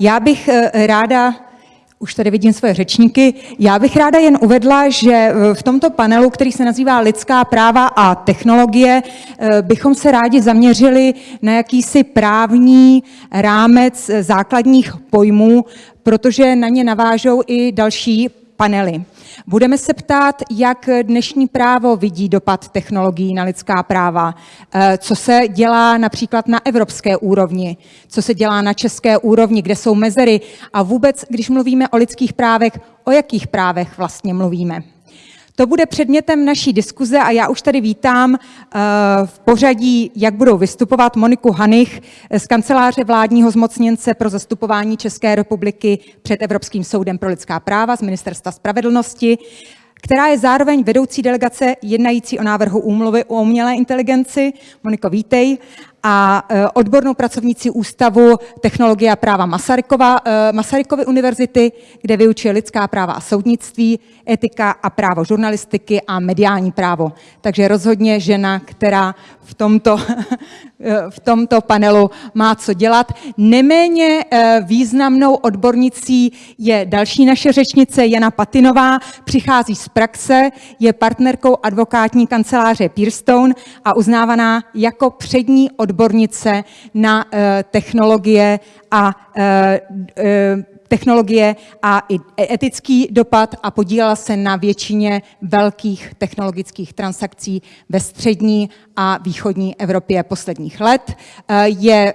Já bych eh, ráda, už tady vidím svoje řečníky, já bych ráda jen uvedla, že eh, v tomto panelu, který se nazývá Lidská práva a technologie, eh, bychom se rádi zaměřili na jakýsi právní rámec základních pojmů, protože na ně navážou i další panely. Budeme se ptát, jak dnešní právo vidí dopad technologií na lidská práva, eh, co se dělá například na evropské úrovni, co se dělá na české úrovni, kde jsou mezery a vůbec, když mluvíme o lidských právech, o jakých právech vlastně mluvíme. To bude předmětem naší diskuze a já už tady vítám eh, v pořadí, jak budou vystupovat Moniku Hanich z kanceláře vládního zmocněnce pro zastupování České republiky před Evropským soudem pro lidská práva z Ministerstva spravedlnosti, která je zároveň vedoucí delegace jednající o návrhu úmluvy o umělé inteligenci. Moniko, vítej a e, odbornou pracovníci Ústavu technologie a práva Masarykova, e, Masarykovy univerzity, kde vyučuje lidská práva a soudnictví, etika a právo žurnalistiky a mediální právo. Takže rozhodně žena, která v tomto, v tomto panelu má co dělat. Neméně e, významnou odbornicí je další naše řečnice Jana Patinová, přichází z praxe, je partnerkou advokátní kanceláře Pearstone a uznávaná jako přední odbornice odbornice na eh, technologie a eh, eh, technologie a i etický dopad a podílela se na většině velkých technologických transakcí ve střední a východní Evropě posledních let. Je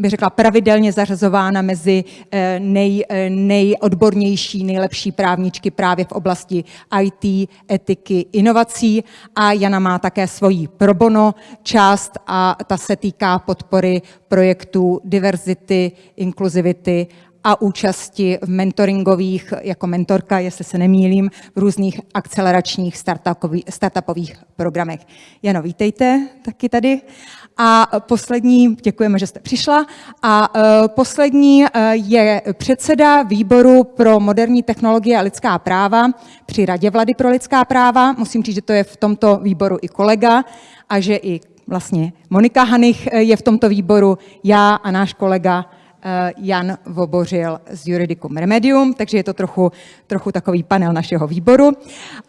bych řekla, pravidelně zařazována mezi eh, nej, eh, nejodbornější, nejlepší právničky právě v oblasti IT, etiky, inovací a Jana má také svoji probono část a ta se týká podpory projektů diverzity, inkluzivity a účasti v mentoringových, jako mentorka, jestli se nemýlím, v různých akceleračních startupových programech. Jano, vítejte taky tady. A poslední, děkujeme, že jste přišla. A uh, poslední uh, je předseda výboru pro moderní technologie a lidská práva při Radě vlády pro lidská práva. Musím říct, že to je v tomto výboru i kolega a že i vlastně Monika Hanich je v tomto výboru, já a náš kolega Jan Vobořil z Juridicum Remedium, takže je to trochu, trochu takový panel našeho výboru.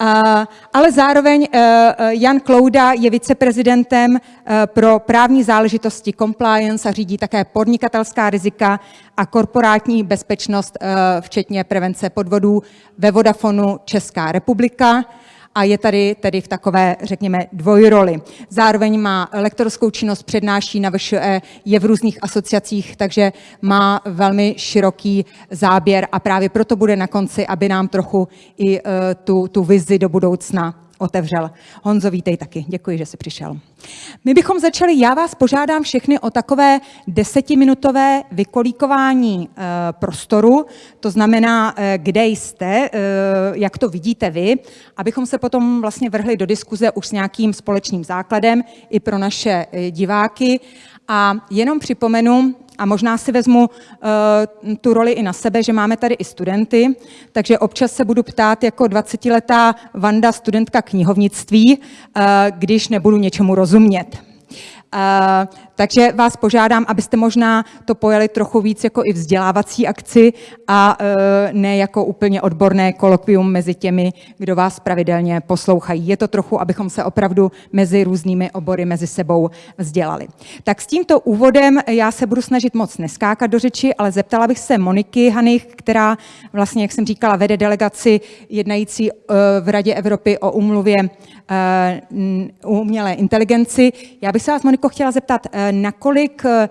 Eh, ale zároveň eh, Jan Klouda je viceprezidentem pro právní záležitosti compliance a řídí také podnikatelská rizika a korporátní bezpečnost, včetně prevence podvodů ve Vodafonu Česká republika a je tady tedy v takové, řekněme, dvojroli. Zároveň má lektorskou činnost, přednáší na VŠE, je v různých asociacích, takže má velmi široký záběr a právě proto bude na konci, aby nám trochu i uh, tu, tu vizi do budoucna otevřel. Honzo, vítej taky. Děkuji, že jsi přišel. My bychom začali, já vás požádám všechny o takové desetiminutové vykolíkování e, prostoru, to znamená, e, kde jste, e, jak to vidíte vy, abychom se potom vlastně vrhli do diskuze už s nějakým společným základem i pro naše diváky. A jenom připomenu, a možná si vezmu uh, tu roli i na sebe, že máme tady i studenty, takže občas se budu ptát jako 20-letá Vanda, studentka knihovnictví, uh, když nebudu něčemu rozumět. Takže vás požádám, abyste možná to pojali trochu víc jako i vzdělávací akci a e, ne jako úplně odborné kolokvium mezi těmi, kdo vás pravidelně poslouchají. Je to trochu, abychom se opravdu mezi různými obory mezi sebou vzdělali. Tak s tímto úvodem já se budu snažit moc neskákat do řeči, ale zeptala bych se Moniky Hanich, která vlastně, jak jsem říkala, vede delegaci jednající e, v Radě Evropy o umluvě e, umělé inteligenci. Já bych se vás, Moniko, chtěla zeptat, nakolik eh,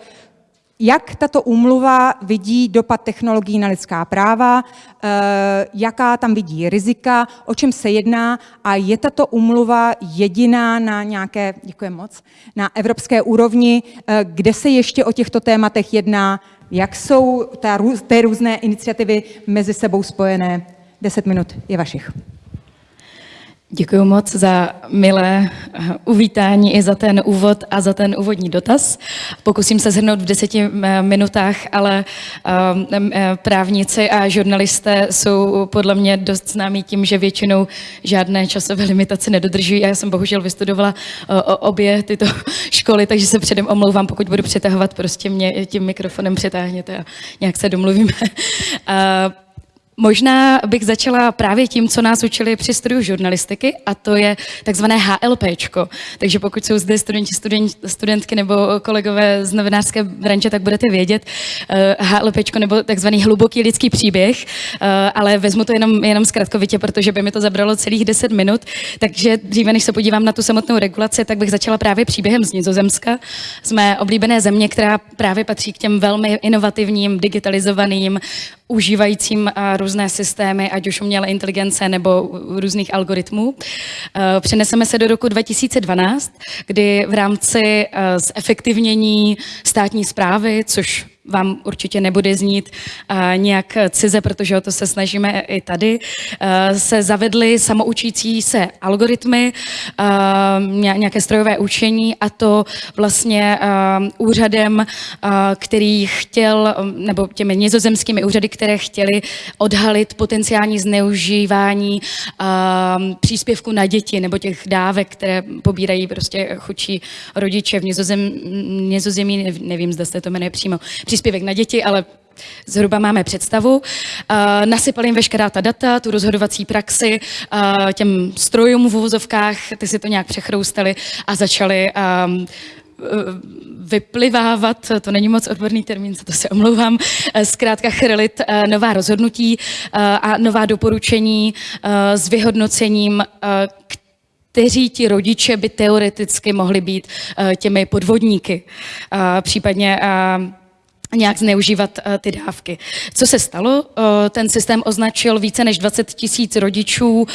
jak tato úmluva vidí dopad technologií na lidská práva, eh, jaká tam vidí rizika, o čem se jedná a je tato úmluva jediná na nějaké, děkuji moc, na evropské úrovni, eh, kde se ještě o těchto tématech jedná, jak jsou ta, ty různé iniciativy mezi sebou spojené. Deset minut je vašich. Děkuji moc za milé eh, uvítání i za ten úvod a za ten úvodní dotaz. Pokusím se zhrnout v deseti eh, minutách, ale eh, právníci a žurnalisté jsou podle mě dost známí tím, že většinou žádné časové limitace nedodržují. Já jsem bohužel vystudovala obě tyto školy, takže se předem omlouvám, pokud budu přetahovat, prostě mě tím mikrofonem přetáhněte a nějak se domluvíme. Možná bych začala právě tím, co nás učili při studiu žurnalistiky, a to je takzvané HLPčko. Takže pokud jsou zde studenti, student, studentky nebo kolegové z novinářské branže, tak budete vědět uh, HLPčko nebo takzvaný hluboký lidský příběh, uh, ale vezmu to jenom, jenom zkratkovitě, protože by mi to zabralo celých 10 minut. Takže dříve, než se podívám na tu samotnou regulaci, tak bych začala právě příběhem z Nizozemska, mé oblíbené země, která právě patří k těm velmi inovativním, digitalizovaným, užívajícím různé systémy, ať už umělé inteligence nebo různých algoritmů. Eh, přeneseme se do roku 2012, kdy v rámci eh, zefektivnění státní zprávy, což vám určitě nebude znít uh, nějak cize, protože o to se snažíme i tady, uh, se zavedly samoučící se algoritmy, uh, nějaké strojové učení a to vlastně úřadem, který chtěl, nebo těmi nizozemskými úřady, které chtěli odhalit potenciální zneužívání příspěvku na děti nebo těch dávek, které pobírají prostě chudší rodiče v nizozem, nizozemí, nevím, zda jste to jmenuje přímo, příspěvek na děti, ale zhruba máme představu. Uh, nasypali jim veškerá ta data, tu rozhodovací praxi, uh, těm strojům v uvozovkách, ty si to nějak přechroustali a začali um, vyplivávat, to není moc odborný termín, za to se omlouvám, zkrátka chrylit nová rozhodnutí a nová doporučení s vyhodnocením, kteří ti rodiče by teoreticky mohli být těmi podvodníky. Případně nějak zneužívat uh, ty dávky. Co se stalo? Uh, ten systém označil více než 20 tisíc rodičů uh,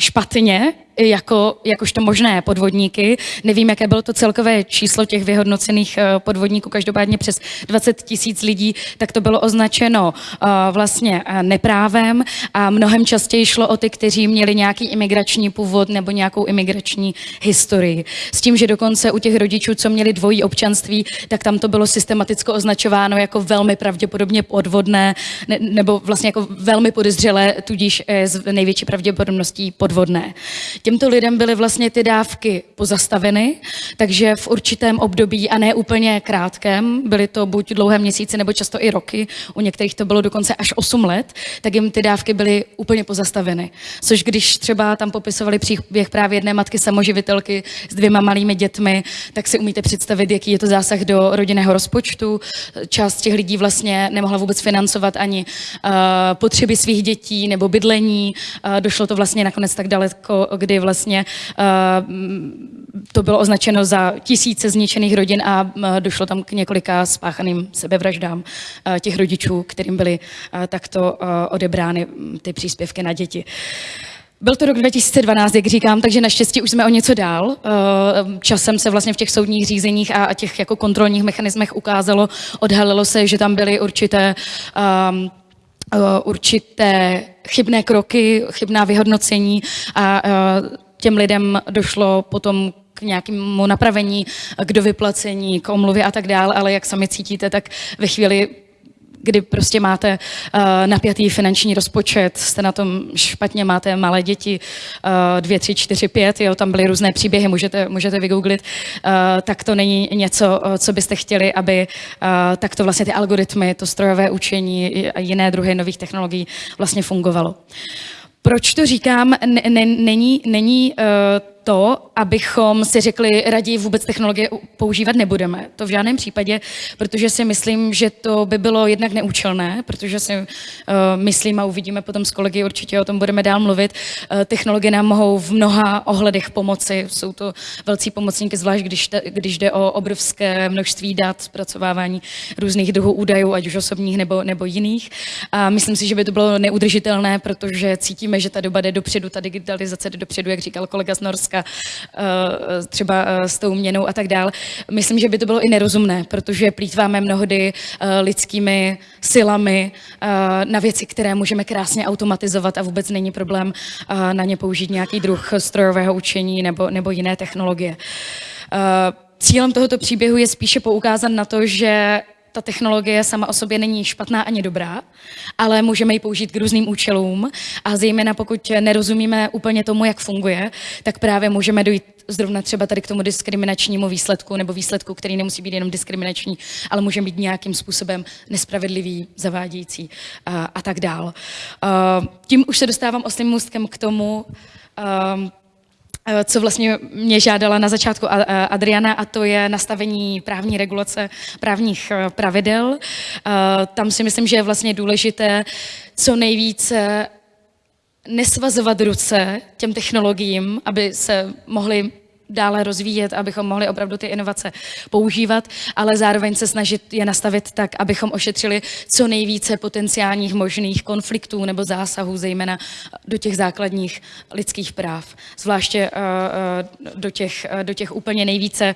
špatně, jako, jakožto možné podvodníky. Nevím, jaké bylo to celkové číslo těch vyhodnocených eh, podvodníků, každopádně přes 20 tisíc lidí, tak to bylo označeno uh, vlastně uh, neprávem a mnohem častěji šlo o ty, kteří měli nějaký imigrační původ nebo nějakou imigrační historii. S tím, že dokonce u těch rodičů, co měli dvojí občanství, tak tam to bylo systematicko označováno jako velmi pravděpodobně podvodné ne, nebo vlastně jako velmi podezřelé, tudíž s největší pravděpodobností podvodné. Těmto lidem byly vlastně ty dávky pozastaveny, takže v určitém období, a ne úplně krátkém, byly to buď dlouhé měsíce nebo často i roky, u některých to bylo dokonce až 8 let, tak jim ty dávky byly úplně pozastaveny. Což když třeba tam popisovali příběh právě jedné matky samoživitelky s dvěma malými dětmi, tak si umíte představit, jaký je to zásah do rodinného rozpočtu. Část těch lidí vlastně nemohla vůbec financovat ani uh, potřeby svých dětí nebo bydlení. Uh, došlo to vlastně nakonec tak daleko, kdy vlastně uh, to bylo označeno za tisíce zničených rodin a uh, došlo tam k několika spáchaným sebevraždám uh, těch rodičů, kterým byly takto odebrány ty příspěvky na děti. Byl to rok 2012, jak říkám, takže naštěstí už jsme o něco dál. Časem se vlastně v těch soudních řízeních a těch jako kontrolních mechanismech ukázalo, odhalilo se, že tam byly určité určité chybné kroky, chybná vyhodnocení a těm lidem došlo potom k nějakému napravení, k dovyplacení, k omluvě a tak dále, ale jak sami cítíte, tak ve chvíli kdy prostě máte uh, napjatý finanční rozpočet, jste na tom špatně, máte malé děti, uh, dvě, tři, čtyři, pět, jo, tam byly různé příběhy, můžete, můžete vygooglit, uh, tak to není něco, co byste chtěli, aby uh, takto vlastně ty algoritmy, to strojové učení a jiné druhy nových technologií vlastně fungovalo. Proč to říkám? N- není, není uh, to, abychom si řekli, raději vůbec technologie používat nebudeme. To v žádném případě, protože si myslím, že to by bylo jednak neúčelné, protože si uh, myslím a uvidíme potom s kolegy, určitě o tom budeme dál mluvit. Uh, technologie nám mohou v mnoha ohledech pomoci. Jsou to velcí pomocníky, zvlášť když, te, když jde o obrovské množství dat, zpracovávání různých druhů údajů, ať už osobních nebo, nebo jiných. A myslím si, že by to bylo neudržitelné, protože cítíme, že ta doba jde dopředu, ta digitalizace jde dopředu, jak říkal kolega z Norska hlediska uh, třeba uh, s tou měnou a tak dál. Myslím, že by to bylo i nerozumné, protože plítváme mnohdy uh, lidskými silami na věci, které můžeme krásně automatizovat a vůbec není problém na ně použít nějaký druh strojového učení nebo, nebo jiné technologie. Cílem tohoto příběhu je spíše poukázat na to, že ta technologie sama o sobě není špatná ani dobrá, ale můžeme ji použít k různým účelům a zejména pokud nerozumíme úplně tomu, jak funguje, tak právě můžeme dojít zrovna třeba tady k tomu diskriminačnímu výsledku nebo výsledku, který nemusí být jenom diskriminační, ale může být nějakým způsobem nespravedlivý, zavádějící a, a tak dál. Tím už se dostávám oslým můstkem k tomu, co vlastně mě žádala na začátku Adriana, a to je nastavení právní regulace, právních eh, pravidel. Eh, tam si myslím, že je vlastně důležité co nejvíce nesvazovat ruce těm technologiím, aby se mohly dále rozvíjet, abychom mohli opravdu ty inovace používat, ale zároveň se snažit je nastavit tak, abychom ošetřili co nejvíce potenciálních možných konfliktů nebo zásahů, zejména do těch základních lidských práv. Zvláště uh, do, těch, do těch úplně nejvíce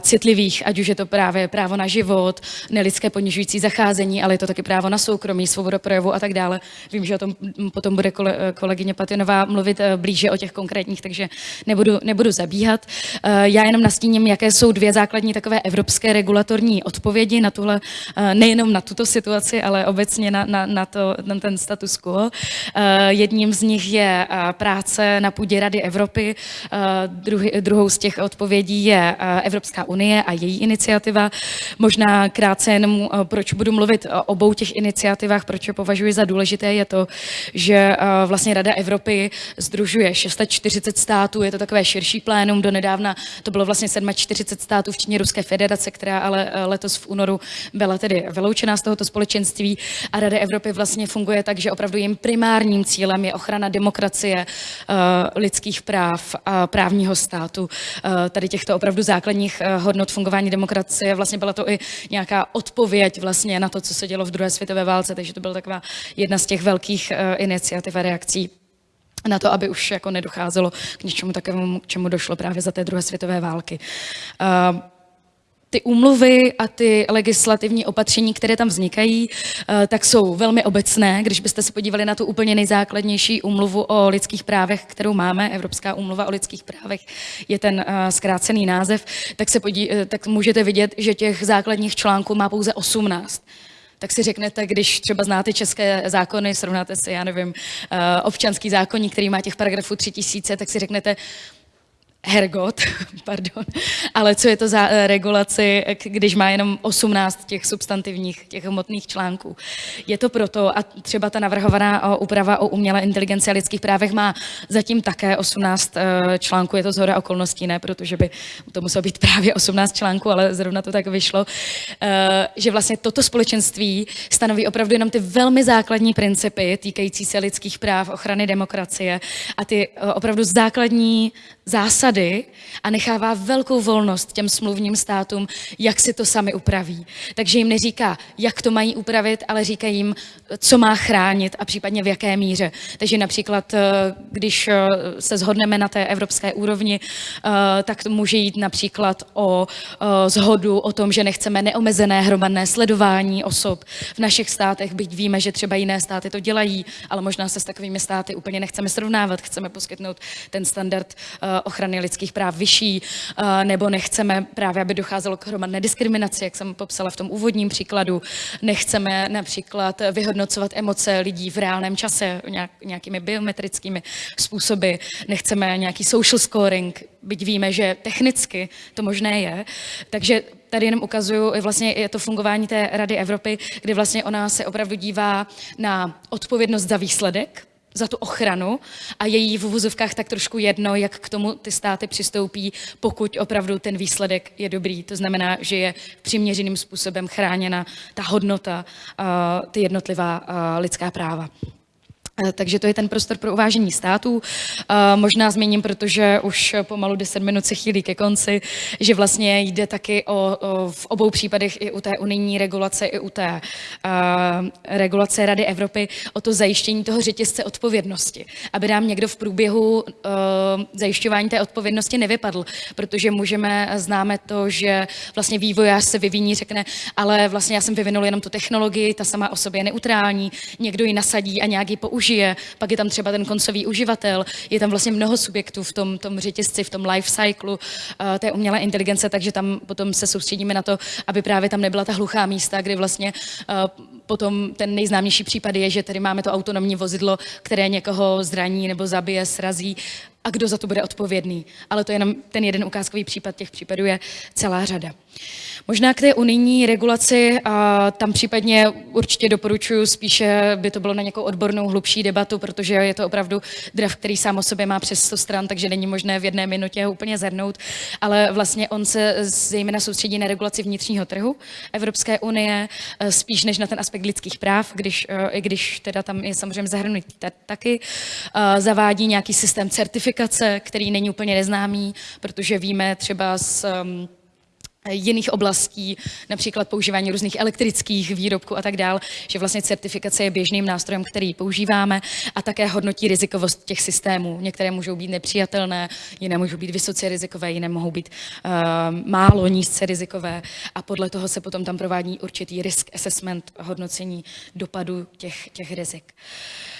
citlivých, ať už je to právě právo na život, nelidské ponižující zacházení, ale je to taky právo na soukromí, svobodu projevu a tak dále. Vím, že o tom potom bude kole, kolegyně Patinová mluvit blíže o těch konkrétních, takže nebudu, nebudu zabíhat říkat. Eh, já jenom nastíním, jaké jsou dvě základní takové evropské regulatorní odpovědi na tuhle, eh, nejenom na tuto situaci, ale obecně na, na, na, to, na ten status quo. Eh, jedním z nich je práce na půdě Rady Evropy, druhý, druhou z těch odpovědí je Evropská unie a její iniciativa. Možná krátce jenom, proč budu mluvit o obou těch iniciativách, proč je považuji za důležité, je to, že vlastně Rada Evropy združuje 640 států, je to takové širší plénum, do nedávna to bylo vlastně 47 států, včetně Ruské federace, která ale eh, letos v únoru byla tedy vyloučená z tohoto společenství a Rada Evropy vlastně funguje tak, že opravdu jejím primárním cílem je ochrana demokracie, eh, lidských práv a právního státu, eh, tady těchto opravdu základních hodnot fungování demokracie. Vlastně byla to i nějaká odpověď vlastně na to, co se dělo v druhé světové válce, takže to byla taková jedna z těch velkých iniciativ a reakcí na to, aby už jako nedocházelo k něčemu takovému, k čemu došlo právě za té druhé světové války. Uh, ty úmluvy a ty legislativní opatření, které tam vznikají, uh, tak jsou velmi obecné. Když byste se podívali na tu úplně nejzákladnější úmluvu o lidských právech, kterou máme, Evropská úmluva o lidských právech, je ten uh, zkrácený název, tak, se podí, tak můžete vidět, že těch základních článků má pouze 18 tak si řeknete, když třeba znáte české zákony, srovnáte si, já nevím, eh, občanský zákonník, který má těch paragrafů 3000, tak si řeknete, Hergot, pardon, ale co je to za eh, regulaci, když má jenom 18 těch substantivních, těch hmotných článků. Je to proto, a třeba ta navrhovaná úprava o umělé inteligenci a lidských právech má zatím také 18 eh, článků, je to zhora okolností, ne, protože by to muselo být právě 18 článků, ale zrovna to tak vyšlo, eh, že vlastně toto společenství stanoví opravdu jenom ty velmi základní principy týkající se lidských práv, ochrany demokracie a ty opravdu základní zásady a nechává velkou volnost těm smluvním státům, jak si to sami upraví. Takže jim neříká, jak to mají upravit, ale říká jim, co má chránit a případně v jaké míře. Takže například, eh, když eh, se shodneme na té evropské úrovni, eh, tak to může jít například o zhodu o tom, že nechceme neomezené hromadné sledování osob v našich státech, byť víme, že třeba jiné státy to dělají, ale možná se s takovými státy úplně nechceme srovnávat, chceme poskytnout ten standard ochrany lidských práv vyšší, nebo nechceme právě, aby docházelo k hromadné diskriminaci, jak jsem popsala v tom úvodním příkladu, nechceme například vyhodnocovat emoce lidí v reálném čase nějakými biometrickými způsoby, nechceme nějaký social scoring, byť víme, že technicky to možné je. Takže tady jenom ukazuju, vlastně je to fungování té Rady Evropy, kdy vlastně ona se opravdu dívá na odpovědnost za výsledek, za tu ochranu a její v uvozovkách tak trošku jedno, jak k tomu ty státy přistoupí, pokud opravdu ten výsledek je dobrý. To znamená, že je přiměřeným způsobem chráněna ta hodnota, ty jednotlivá lidská práva. Eh, takže to je ten prostor pro uvážení států. Eh, možná zmíním, protože už pomalu 10 minut se chýlí ke konci, že vlastně jde taky o, o v obou případech i u té unijní regulace, i u té uh, regulace Rady Evropy o to zajištění toho řetězce odpovědnosti, aby nám někdo v průběhu uh, zajišťování té odpovědnosti nevypadl, protože můžeme, známe to, že vlastně vývojář se vyvíjí, řekne, ale vlastně já jsem vyvinul jenom tu technologii, ta sama o sobě je neutrální, někdo ji nasadí a nějak ji použije, pak je tam třeba ten koncový uživatel, je tam vlastně mnoho subjektů v tom, tom řetězci, v tom life cyclu uh, té umělé inteligence, takže tam potom se soustředíme na to, aby právě tam nebyla ta hluchá místa, kdy vlastně uh, potom ten nejznámější případ je, že tady máme to autonomní vozidlo, které někoho zraní nebo zabije, srazí a kdo za to bude odpovědný. Ale to je jenom ten jeden ukázkový případ, těch případů je celá řada. Možná k té unijní regulaci, a tam případně určitě doporučuji spíše, by to bylo na nějakou odbornou hlubší debatu, protože je to opravdu draft, který sám o sobě má přes 100 stran, takže není možné v jedné minutě ho úplně zhrnout, ale vlastně on se zejména soustředí na regulaci vnitřního trhu Evropské unie, e, spíš než na ten aspekt lidských práv, když, e, i když teda tam je samozřejmě zahrnutý taky, e, zavádí nějaký systém certifikace, který není úplně neznámý, protože víme třeba z jiných oblastí, například používání různých elektrických výrobků a tak dále, že vlastně certifikace je běžným nástrojem, který používáme a také hodnotí rizikovost těch systémů. Některé můžou být nepřijatelné, jiné můžou být vysoce rizikové, jiné mohou být uh, málo nízce rizikové a podle toho se potom tam provádí určitý risk assessment, hodnocení dopadu těch, těch rizik. Uh,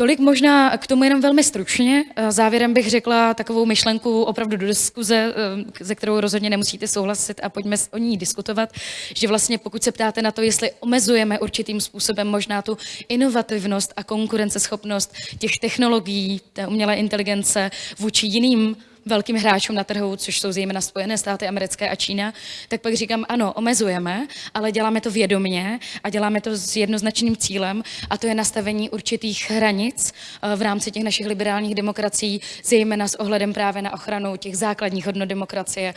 Tolik možná k tomu jenom velmi stručně. Eh, závěrem bych řekla takovou myšlenku opravdu do diskuze, eh, ze kterou rozhodně nemusíte souhlasit a pojďme o ní diskutovat, že vlastně pokud se ptáte na to, jestli omezujeme určitým způsobem možná tu inovativnost a konkurenceschopnost těch technologií, té umělé inteligence vůči jiným velkým hráčům na trhu, což jsou zejména Spojené státy americké a Čína, tak pak říkám, ano, omezujeme, ale děláme to vědomě a děláme to s jednoznačným cílem a to je nastavení určitých hranic eh, v rámci těch našich liberálních demokracií, zejména s ohledem právě na ochranu těch základních hodnot demokracie,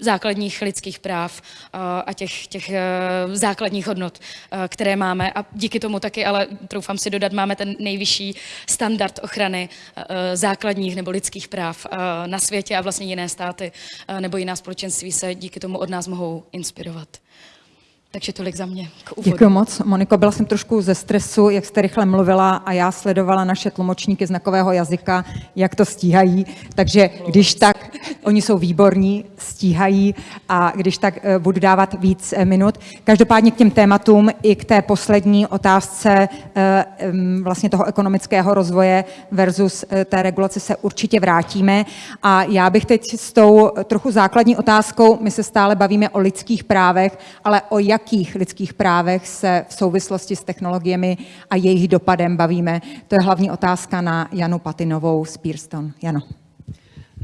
základních lidských práv eh, a těch, těch eh, základních hodnot, eh, které máme. A díky tomu taky, ale troufám si dodat, máme ten nejvyšší standard ochrany základních nebo lidských práv na světě a vlastně jiné státy nebo jiná společenství se díky tomu od nás mohou inspirovat. Takže tolik za mě. Děkuji moc. Moniko, byla jsem trošku ze stresu, jak jste rychle mluvila a já sledovala naše tlumočníky znakového jazyka, jak to stíhají. Takže když tak, oni jsou výborní, stíhají a když tak eh, budu dávat víc eh, minut. Každopádně k těm tématům i k té poslední otázce eh, vlastně toho ekonomického rozvoje versus té regulace se určitě vrátíme. A já bych teď s tou trochu základní otázkou, my se stále bavíme o lidských právech, ale o jak jakých lidských právech se v souvislosti s technologiemi a jejich dopadem bavíme? To je hlavní otázka na Janu Patinovou z Pearston. Jano.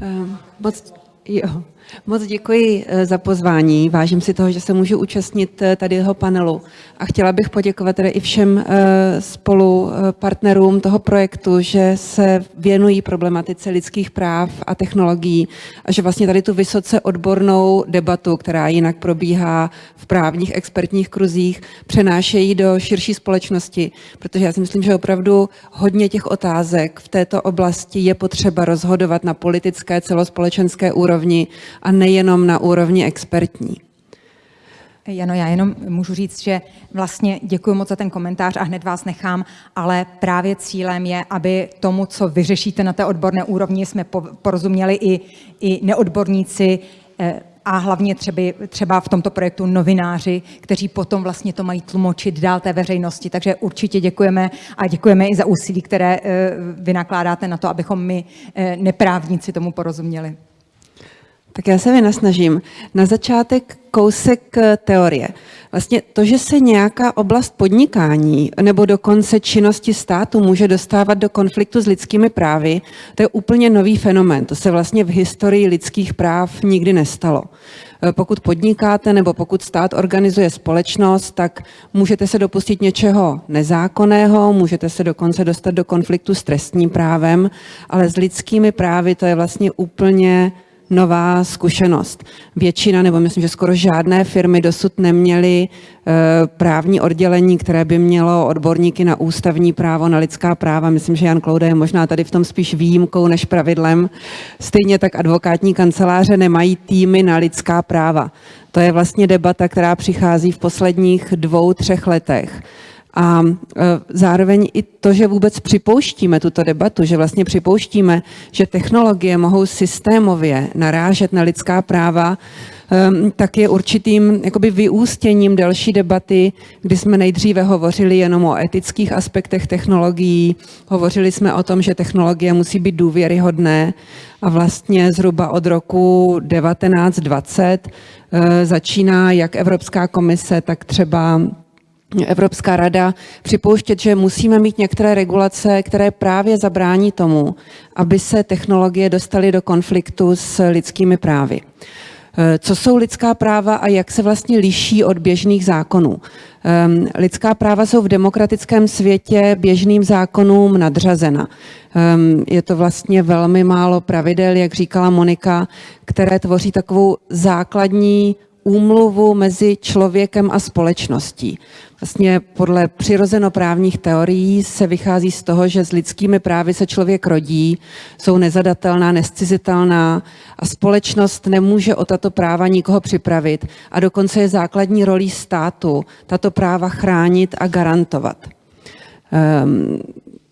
Um, moc, jo. Moc děkuji eh, za pozvání. Vážím si toho, že se můžu účastnit eh, tady jeho panelu. A chtěla bych poděkovat tedy i všem eh, spolu partnerům toho projektu, že se věnují problematice lidských práv a technologií a že vlastně tady tu vysoce odbornou debatu, která jinak probíhá v právních expertních kruzích, přenášejí do širší společnosti, protože já si myslím, že opravdu hodně těch otázek v této oblasti je potřeba rozhodovat na politické celospolečenské úrovni a nejenom na úrovni expertní. Jano, já jenom můžu říct, že vlastně děkuji moc za ten komentář a hned vás nechám, ale právě cílem je, aby tomu, co vyřešíte na té odborné úrovni, jsme porozuměli i, i neodborníci, eh, a hlavně třeba, třeba v tomto projektu novináři, kteří potom vlastně to mají tlumočit dál té veřejnosti. Takže určitě děkujeme a děkujeme i za úsilí, které eh, vy nakládáte na to, abychom my eh, neprávníci tomu porozuměli. Tak já se vynasnažím. Na začátek kousek eh, teorie. Vlastně to, že se nějaká oblast podnikání nebo dokonce činnosti státu může dostávat do konfliktu s lidskými právy, to je úplně nový fenomén. To se vlastně v historii lidských práv nikdy nestalo. Eh, pokud podnikáte nebo pokud stát organizuje společnost, tak můžete se dopustit něčeho nezákonného, můžete se dokonce dostat do konfliktu s trestním právem, ale s lidskými právy to je vlastně úplně nová zkušenost. Většina, nebo myslím, že skoro žádné firmy dosud neměly eh, právní oddělení, které by mělo odborníky na ústavní právo, na lidská práva. Myslím, že Jan Klouda je možná tady v tom spíš výjimkou než pravidlem. Stejně tak advokátní kanceláře nemají týmy na lidská práva. To je vlastně debata, která přichází v posledních dvou, třech letech. A e, zároveň i to, že vůbec připouštíme tuto debatu, že vlastně připouštíme, že technologie mohou systémově narážet na lidská práva, e, tak je určitým jakoby vyústěním další debaty, kdy jsme nejdříve hovořili jenom o etických aspektech technologií, hovořili jsme o tom, že technologie musí být důvěryhodné a vlastně zhruba od roku 1920 e, začíná jak Evropská komise, tak třeba Evropská rada připouštět, že musíme mít některé regulace, které právě zabrání tomu, aby se technologie dostaly do konfliktu s lidskými právy. Eh, co jsou lidská práva a jak se vlastně liší od běžných zákonů? Ehm, lidská práva jsou v demokratickém světě běžným zákonům nadřazena. Ehm, je to vlastně velmi málo pravidel, jak říkala Monika, které tvoří takovou základní úmluvu mezi člověkem a společností. Vlastně podle přirozenoprávních teorií se vychází z toho, že s lidskými právy se člověk rodí, jsou nezadatelná, nescizitelná a společnost nemůže o tato práva nikoho připravit a dokonce je základní rolí státu tato práva chránit a garantovat. Um,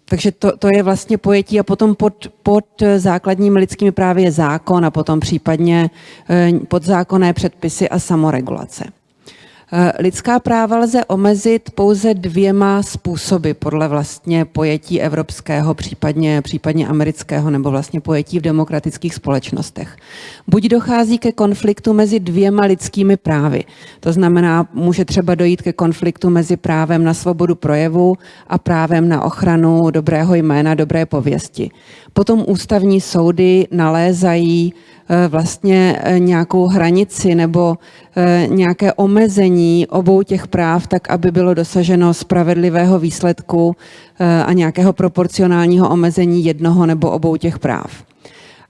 takže to, to je vlastně pojetí a potom pod, pod základními lidskými právy je zákon a potom případně eh, podzákonné předpisy a samoregulace. Eh, lidská práva lze omezit pouze dvěma způsoby podle vlastně pojetí evropského, případně, případně amerického nebo vlastně pojetí v demokratických společnostech. Buď dochází ke konfliktu mezi dvěma lidskými právy, to znamená, může třeba dojít ke konfliktu mezi právem na svobodu projevu a právem na ochranu dobrého jména, dobré pověsti. Potom ústavní soudy nalézají vlastně eh, nějakou hranici nebo eh, nějaké omezení obou těch práv, tak aby bylo dosaženo spravedlivého výsledku a nějakého proporcionálního omezení jednoho nebo obou těch práv.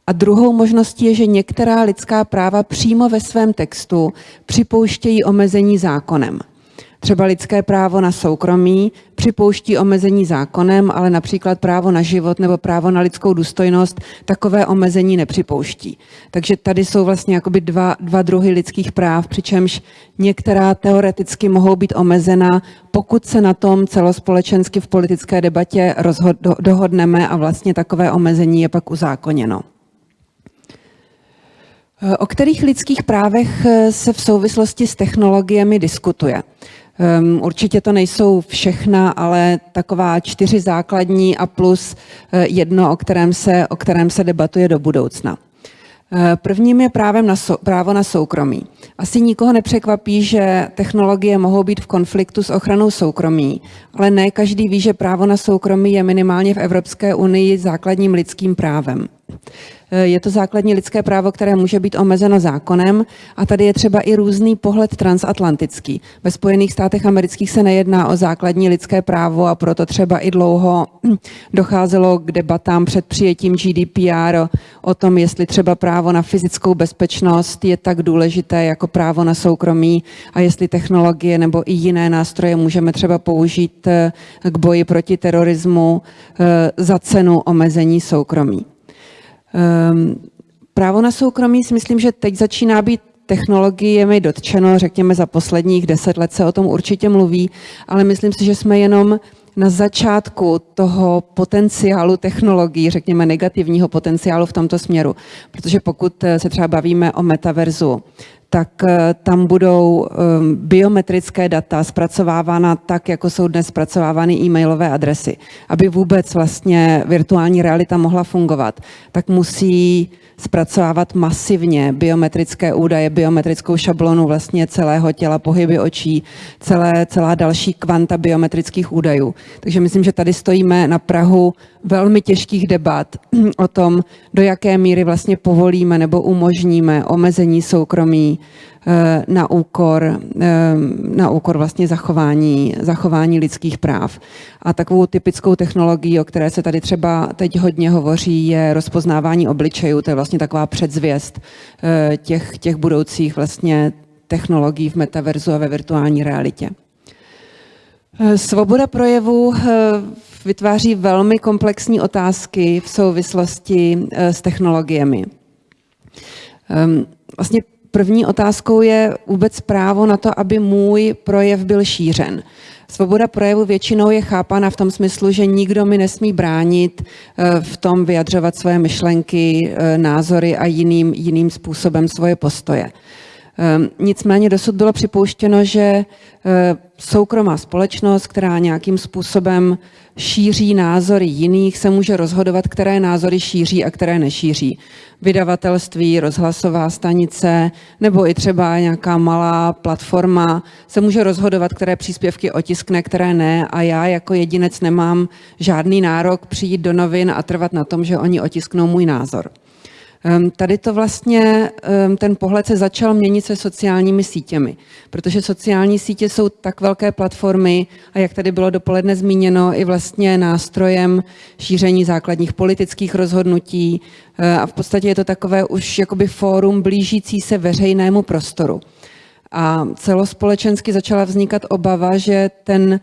A druhou možností je, že některá lidská práva přímo ve svém textu připouštějí omezení zákonem. Třeba lidské právo na soukromí připouští omezení zákonem, ale například právo na život nebo právo na lidskou důstojnost takové omezení nepřipouští. Takže tady jsou vlastně jakoby dva, dva druhy lidských práv, přičemž některá teoreticky mohou být omezena, pokud se na tom celospolečensky v politické debatě rozhod, do, dohodneme a vlastně takové omezení je pak uzákoněno. O kterých lidských právech se v souvislosti s technologiemi diskutuje? Um, určitě to nejsou všechna, ale taková čtyři základní a plus uh, jedno, o kterém, se, o kterém se debatuje do budoucna. Eh, prvním je právem na sou, právo na soukromí. Asi nikoho nepřekvapí, že technologie mohou být v konfliktu s ochranou soukromí, ale ne každý ví, že právo na soukromí je minimálně v Evropské unii základním lidským právem. Eh, je to základní lidské právo, které může být omezeno zákonem a tady je třeba i různý pohled transatlantický. Ve Spojených státech amerických se nejedná o základní lidské právo a proto třeba i dlouho docházelo k debatám před přijetím GDPR o, tom, jestli třeba právo na fyzickou bezpečnost je tak důležité jako právo na soukromí a jestli technologie nebo i jiné nástroje můžeme třeba použít eh, k boji proti terorismu eh, za cenu omezení soukromí. Um, právo na soukromí si myslím, že teď začíná být technologiemi dotčeno, řekněme za posledních deset let se o tom určitě mluví, ale myslím si, že jsme jenom na začátku toho potenciálu technologií, řekněme negativního potenciálu v tomto směru. Protože pokud se třeba bavíme o metaverzu, tak eh, tam budou ehm, biometrické data zpracovávána tak, jako jsou dnes zpracovávány e-mailové adresy. Aby vůbec vlastně virtuální realita mohla fungovat, tak musí zpracovávat masivně biometrické údaje, biometrickou šablonu vlastně celého těla, pohyby očí, celé, celá další kvanta biometrických údajů. Takže myslím, že tady stojíme na Prahu velmi těžkých debat o tom, do jaké míry vlastně povolíme nebo umožníme omezení soukromí na úkor, na úkor vlastně zachování, zachování lidských práv. A takovou typickou technologií, o které se tady třeba teď hodně hovoří, je rozpoznávání obličejů. To je vlastně taková předzvěst těch, těch budoucích vlastně technologií v metaverzu a ve virtuální realitě. Svoboda projevu vytváří velmi komplexní otázky v souvislosti s technologiemi. Ehm, vlastně první otázkou je vůbec právo na to, aby můj projev byl šířen. Svoboda projevu většinou je chápána v tom smyslu, že nikdo mi nesmí bránit eh, v tom vyjadřovat svoje myšlenky, eh, názory a jiným, jiným způsobem svoje postoje. Ehm, nicméně dosud bylo připouštěno, že eh, soukromá společnost, která nějakým způsobem šíří názory jiných, se může rozhodovat, které názory šíří a které nešíří. Vydavatelství, rozhlasová stanice nebo i třeba nějaká malá platforma se může rozhodovat, které příspěvky otiskne, které ne a já jako jedinec nemám žádný nárok přijít do novin a trvat na tom, že oni otisknou můj názor. Ehm, tady to vlastně, ehm, ten pohled se začal měnit se sociálními sítěmi, protože sociální sítě jsou tak velké platformy a jak tady bylo dopoledne zmíněno, i vlastně nástrojem šíření základních politických rozhodnutí eh, a v podstatě je to takové už jakoby fórum blížící se veřejnému prostoru. A celospolečensky začala vznikat obava, že ten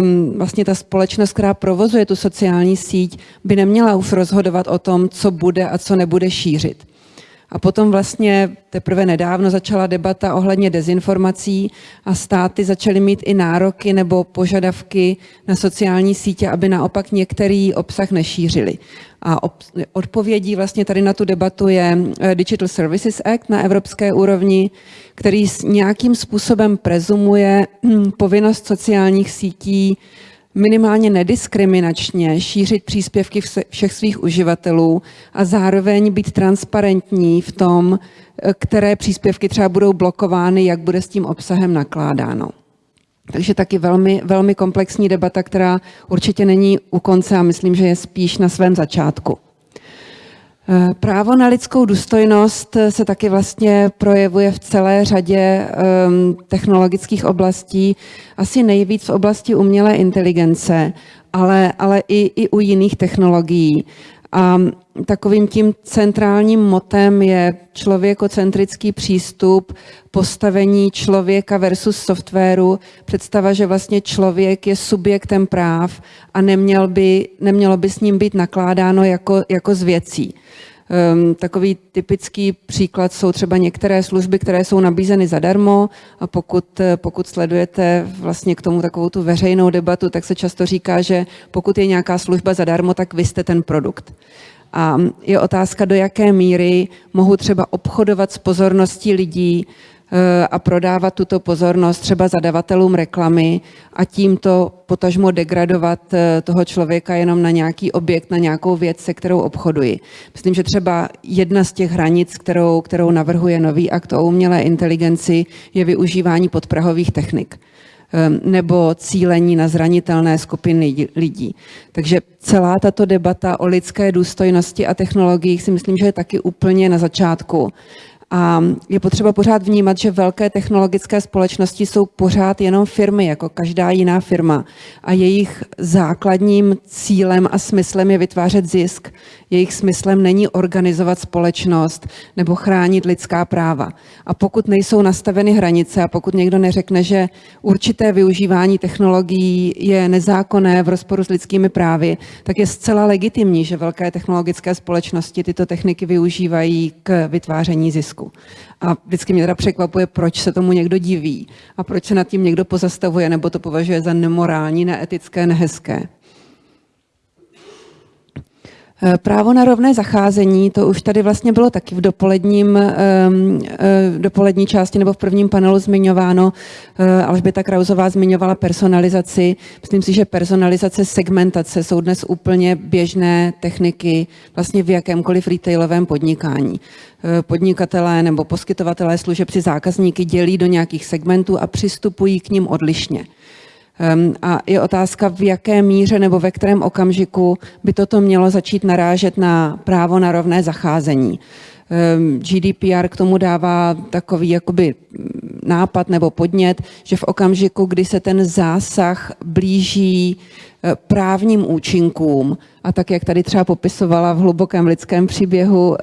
um, vlastně ta společnost, která provozuje tu sociální síť, by neměla už rozhodovat o tom, co bude a co nebude šířit. A potom vlastně teprve nedávno začala debata ohledně dezinformací a státy začaly mít i nároky nebo požadavky na sociální sítě, aby naopak některý obsah nešířili. A odpovědí vlastně tady na tu debatu je eh, Digital Services Act na evropské úrovni, který nějakým způsobem prezumuje hm, povinnost sociálních sítí minimálně nediskriminačně šířit příspěvky všech svých uživatelů a zároveň být transparentní v tom, eh, které příspěvky třeba budou blokovány, jak bude s tím obsahem nakládáno. Takže taky velmi, velmi komplexní debata, která určitě není u konce a myslím, že je spíš na svém začátku. Eh, právo na lidskou důstojnost se taky vlastně projevuje v celé řadě um, technologických oblastí, asi nejvíc v oblasti umělé inteligence, ale, ale i, i u jiných technologií. A takovým tím centrálním motem je člověkocentrický přístup, postavení člověka versus softwaru, představa, že vlastně člověk je subjektem práv a neměl by, nemělo by s ním být nakládáno jako, jako z věcí. Um, takový typický příklad jsou třeba některé služby, které jsou nabízeny zadarmo a pokud, pokud sledujete vlastně k tomu takovou tu veřejnou debatu, tak se často říká, že pokud je nějaká služba zadarmo, tak vy jste ten produkt. A je otázka, do jaké míry mohu třeba obchodovat s pozorností lidí eh, a prodávat tuto pozornost třeba zadavatelům reklamy a tímto potažmo degradovat eh, toho člověka jenom na nějaký objekt, na nějakou věc, se kterou obchoduji. Myslím, že třeba jedna z těch hranic, kterou, kterou navrhuje nový akt o umělé inteligenci, je využívání podprahových technik. Ehm, nebo cílení na zranitelné skupiny lidí. Takže celá tato debata o lidské důstojnosti a technologiích si myslím, že je taky úplně na začátku. A je potřeba pořád vnímat, že velké technologické společnosti jsou pořád jenom firmy, jako každá jiná firma. A jejich základním cílem a smyslem je vytvářet zisk. Jejich smyslem není organizovat společnost nebo chránit lidská práva. A pokud nejsou nastaveny hranice a pokud někdo neřekne, že určité využívání technologií je nezákonné v rozporu s lidskými právy, tak je zcela legitimní, že velké technologické společnosti tyto techniky využívají k vytváření zisku. A vždycky mě teda překvapuje, proč se tomu někdo diví a proč se nad tím někdo pozastavuje nebo to považuje za nemorální, neetické, nehezké. Eh, právo na rovné zacházení, to už tady vlastně bylo taky v dopoledním, ehm, eh, dopolední části nebo v prvním panelu zmiňováno. Eh, Alžběta Krauzová zmiňovala personalizaci. Myslím si, že personalizace, segmentace jsou dnes úplně běžné techniky vlastně v jakémkoliv retailovém podnikání. Podnikatelé nebo poskytovatelé služeb si zákazníky dělí do nějakých segmentů a přistupují k ním odlišně. Ehm, a je otázka, v jaké míře nebo ve kterém okamžiku by toto mělo začít narážet na právo na rovné zacházení. Ehm, GDPR k tomu dává takový jakoby nápad nebo podnět, že v okamžiku, kdy se ten zásah blíží právním účinkům, a tak, jak tady třeba popisovala v hlubokém lidském příběhu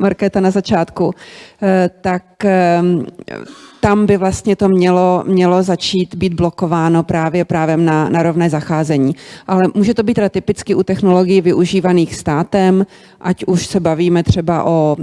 Markéta na začátku, eh, tak ehm, tam by vlastně to mělo, mělo začít být blokováno právě právem na, na rovné zacházení. Ale může to být teda typicky u technologií využívaných státem, ať už se bavíme třeba o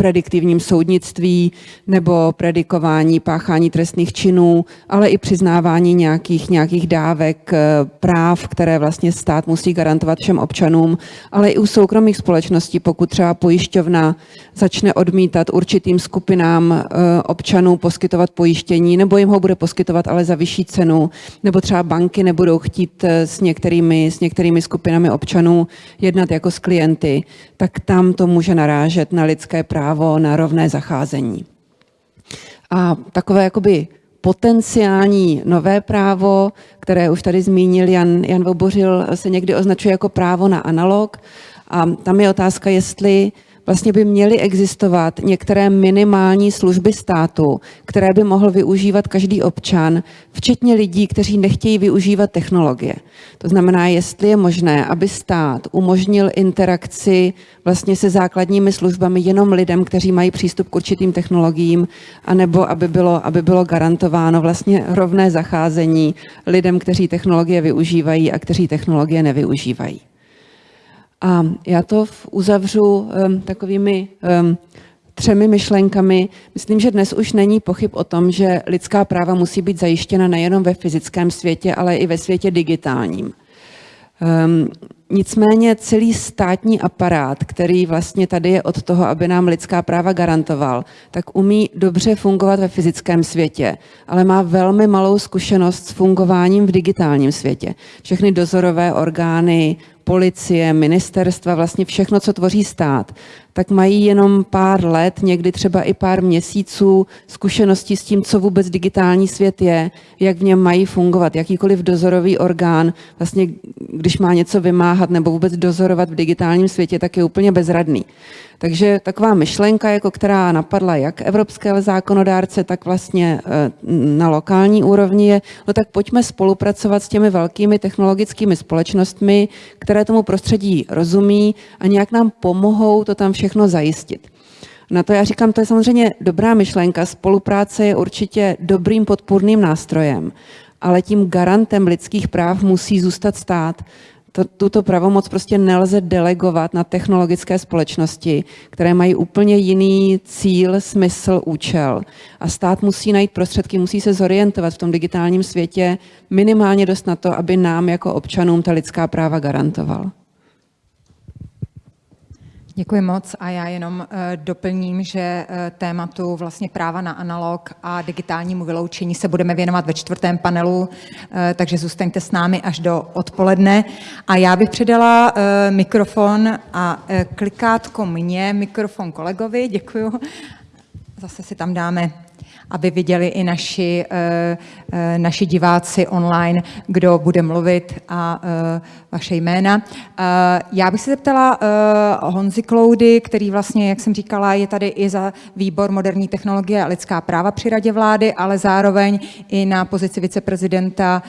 prediktivním soudnictví nebo predikování páchání trestných činů, ale i přiznávání nějakých, nějakých dávek, eh, práv, které vlastně stát musí garantovat všem občanům, ale i u soukromých společností, pokud třeba pojišťovna začne odmítat určitým skupinám eh, občanů poskytovat pojištění, nebo jim ho bude poskytovat, ale za vyšší cenu, nebo třeba banky nebudou chtít eh, s některými, s některými skupinami občanů jednat jako s klienty, tak tam to může narážet na lidské právo na rovné zacházení. A takové jakoby potenciální nové právo, které už tady zmínil Jan, Jan Vobořil, se někdy označuje jako právo na analog. A tam je otázka, jestli vlastně by měly existovat některé minimální služby státu, které by mohl využívat každý občan, včetně lidí, kteří nechtějí využívat technologie. To znamená, jestli je možné, aby stát umožnil interakci vlastně se základními službami jenom lidem, kteří mají přístup k určitým technologiím, anebo aby bylo, aby bylo garantováno vlastně rovné zacházení lidem, kteří technologie využívají a kteří technologie nevyužívají. A já to uzavřu takovými třemi myšlenkami. Myslím, že dnes už není pochyb o tom, že lidská práva musí být zajištěna nejenom ve fyzickém světě, ale i ve světě digitálním. Um, nicméně celý státní aparát, který vlastně tady je od toho, aby nám lidská práva garantoval, tak umí dobře fungovat ve fyzickém světě, ale má velmi malou zkušenost s fungováním v digitálním světě. Všechny dozorové orgány, policie, ministerstva, vlastně všechno, co tvoří stát, tak mají jenom pár let, někdy třeba i pár měsíců zkušeností s tím, co vůbec digitální svět je, jak v něm mají fungovat. Jakýkoliv dozorový orgán, vlastně když má něco vymáhat nebo vůbec dozorovat v digitálním světě, tak je úplně bezradný. Takže taková myšlenka, jako která napadla jak evropské zákonodárce, tak vlastně eh, na lokální úrovni je, no tak pojďme spolupracovat s těmi velkými technologickými společnostmi, které tomu prostředí rozumí a nějak nám pomohou to tam všechno zajistit. Na to já říkám, to je samozřejmě dobrá myšlenka, spolupráce je určitě dobrým podpůrným nástrojem, ale tím garantem lidských práv musí zůstat stát to, tuto pravomoc prostě nelze delegovat na technologické společnosti, které mají úplně jiný cíl, smysl, účel. A stát musí najít prostředky, musí se zorientovat v tom digitálním světě minimálně dost na to, aby nám jako občanům ta lidská práva garantoval. Děkuji moc a já jenom uh, doplním, že uh, tématu vlastně práva na analog a digitálnímu vyloučení se budeme věnovat ve čtvrtém panelu, uh, takže zůstaňte s námi až do odpoledne. A já bych předala mikrofon a klikátko mě, mikrofon kolegovi, děkuju. Zase si tam dáme aby viděli i naši, eh, eh, naši diváci online, kdo bude mluvit a eh, vaše jména. Já bych se zeptala Honzi Kloudy, který vlastně, jak jsem říkala, je tady i za výbor moderní technologie a lidská práva při radě vlády, ale zároveň i na pozici viceprezidenta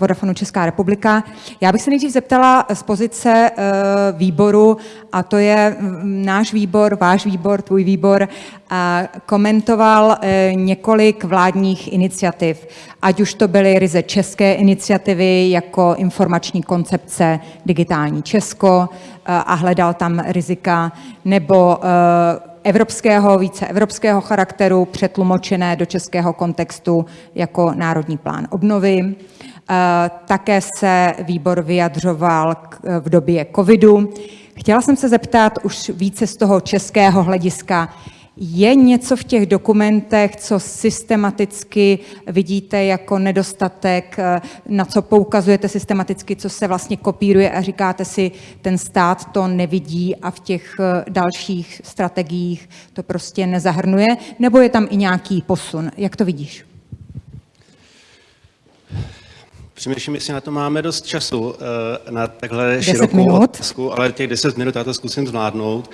Vodafonu Česká republika. Já bych se nejdřív zeptala z pozice výboru, a to je mm, náš výbor, váš výbor, tvůj výbor, komentoval eh, několik vládních iniciativ, ať už to byly ryze české iniciativy jako informační koncepce Digitální Česko eh, a hledal tam rizika, nebo eh, evropského, více evropského charakteru, přetlumočené do českého kontextu jako Národní plán obnovy. Také se výbor vyjadřoval v době covidu. Chtěla jsem se zeptat už více z toho českého hlediska, je něco v těch dokumentech, co systematicky vidíte jako nedostatek, eh, na co poukazujete systematicky, co se vlastně kopíruje a říkáte si, ten stát to nevidí a v těch eh, dalších strategiích to prostě nezahrnuje, nebo je tam i nějaký posun? Jak to vidíš? Přemýšlím, jestli na to máme dost času, eh, na takhle širokou otázku, ale těch 10 minut já to zkusím zvládnout.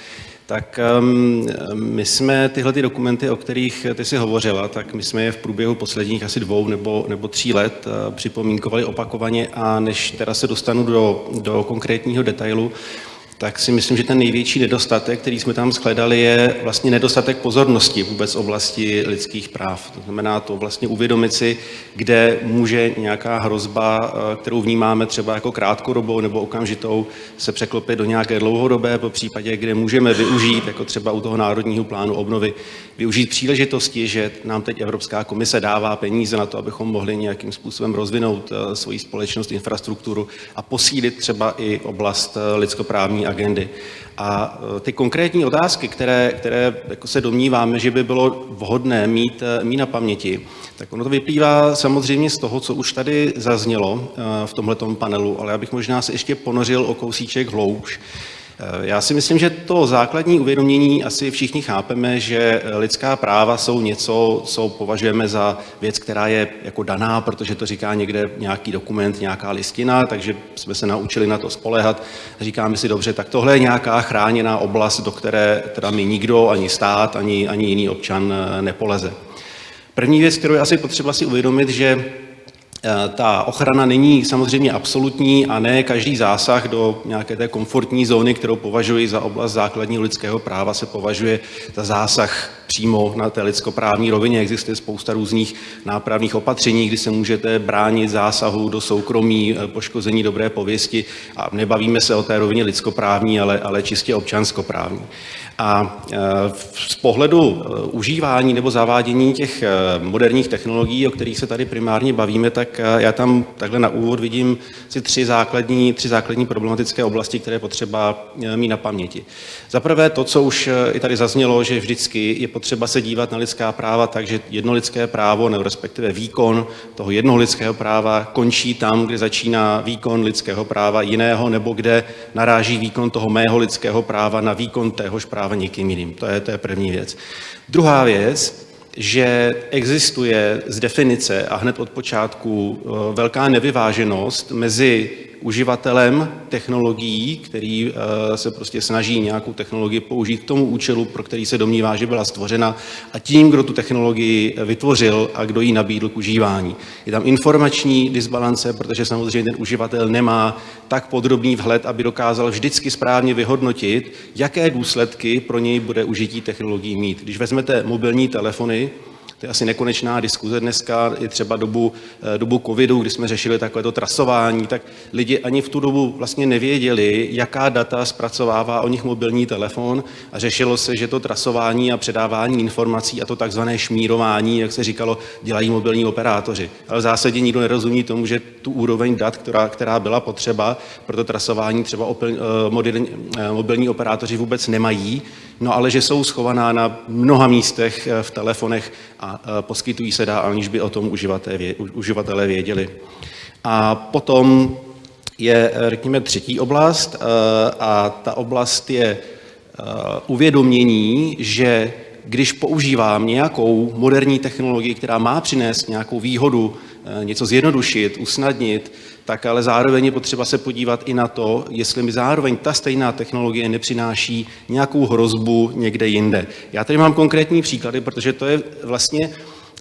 Tak um, my jsme tyhle ty dokumenty, o kterých ty si hovořila, tak my jsme je v průběhu posledních asi dvou nebo, nebo tří let uh, připomínkovali opakovaně a než teda se dostanu do, do konkrétního detailu, tak si myslím, že ten největší nedostatek, který jsme tam shledali, je vlastně nedostatek pozornosti vůbec oblasti lidských práv. To znamená to vlastně uvědomit si, kde může nějaká hrozba, eh, kterou vnímáme třeba jako krátkodobou nebo okamžitou, se překlopit do nějaké dlouhodobé, po případě, kde můžeme využít, jako třeba u toho Národního plánu obnovy, využít příležitosti, že nám teď Evropská komise dává peníze na to, abychom mohli nějakým způsobem rozvinout eh, svoji společnost, infrastrukturu a posílit třeba i oblast eh, lidskoprávní agendy. A e, ty konkrétní otázky, které, které jako se domníváme, že by bylo vhodné mít, e, mít na paměti, tak ono to vyplývá samozřejmě z toho, co už tady zaznělo e, v tomto panelu, ale já bych možná se ještě ponořil o kousíček hloubš. Já si myslím, že to základní uvědomění asi všichni chápeme, že lidská práva jsou něco, co považujeme za věc, která je jako daná, protože to říká někde nějaký dokument, nějaká listina, takže jsme se naučili na to spolehat. Říkáme si dobře, tak tohle je nějaká chráněná oblast, do které teda mi nikdo, ani stát, ani, ani jiný občan nepoleze. První věc, kterou je asi potřeba si uvědomit, že Eh, ta ochrana není samozřejmě absolutní a ne každý zásah do nějaké té komfortní zóny, kterou považuji za oblast základního lidského práva, se považuje za zásah přímo na té lidskoprávní rovině. Existuje spousta různých nápravných opatření, kdy se můžete bránit zásahu do soukromí, eh, poškození dobré pověsti a nebavíme se o té rovině lidskoprávní, ale, ale čistě občanskoprávní. A e, z pohledu užívání nebo zavádění těch moderních technologií, o kterých se tady primárně bavíme, tak já tam takhle na úvod vidím si tři základní, tři základní problematické oblasti, které je potřeba mít na paměti. Za prvé to, co už i tady zaznělo, že vždycky je potřeba se dívat na lidská práva tak, že jedno lidské právo, nebo respektive výkon toho jednoho lidského práva končí tam, kde začíná výkon lidského práva jiného, nebo kde naráží výkon toho mého lidského práva na výkon téhož práva někým jiným. To je, to je první věc. Druhá věc, že existuje z definice a hned od počátku eh, velká nevyváženost mezi uživatelem technologií, který eh, se prostě snaží nějakou technologii použít k tomu účelu, pro který se domnívá, že byla stvořena, a tím, kdo tu technologii vytvořil a kdo ji nabídl k užívání. Je tam informační disbalance, protože samozřejmě ten uživatel nemá tak podrobný vhled, aby dokázal vždycky správně vyhodnotit, jaké důsledky pro něj bude užití technologií mít. Když vezmete mobilní telefony, to je asi nekonečná diskuze dneska, i třeba dobu, eh, dobu covidu, kdy jsme řešili takovéto trasování, tak lidi ani v tu dobu vlastně nevěděli, jaká data zpracovává o nich mobilní telefon a řešilo se, že to trasování a předávání informací a to takzvané šmírování, jak se říkalo, dělají mobilní operátoři. Ale v zásadě nikdo nerozumí tomu, že tu úroveň dat, která, která byla potřeba pro to trasování třeba opil, eh, eh, mobilní operátoři vůbec nemají, no ale že jsou schovaná na mnoha místech v telefonech a a poskytují se dál, aniž by o tom uživatelé věděli. A potom je, řekněme, třetí oblast a ta oblast je uvědomění, že když používám nějakou moderní technologii, která má přinést nějakou výhodu, něco zjednodušit, usnadnit, tak ale zároveň je potřeba se podívat i na to, jestli mi zároveň ta stejná technologie nepřináší nějakou hrozbu někde jinde. Já tady mám konkrétní příklady, protože to je vlastně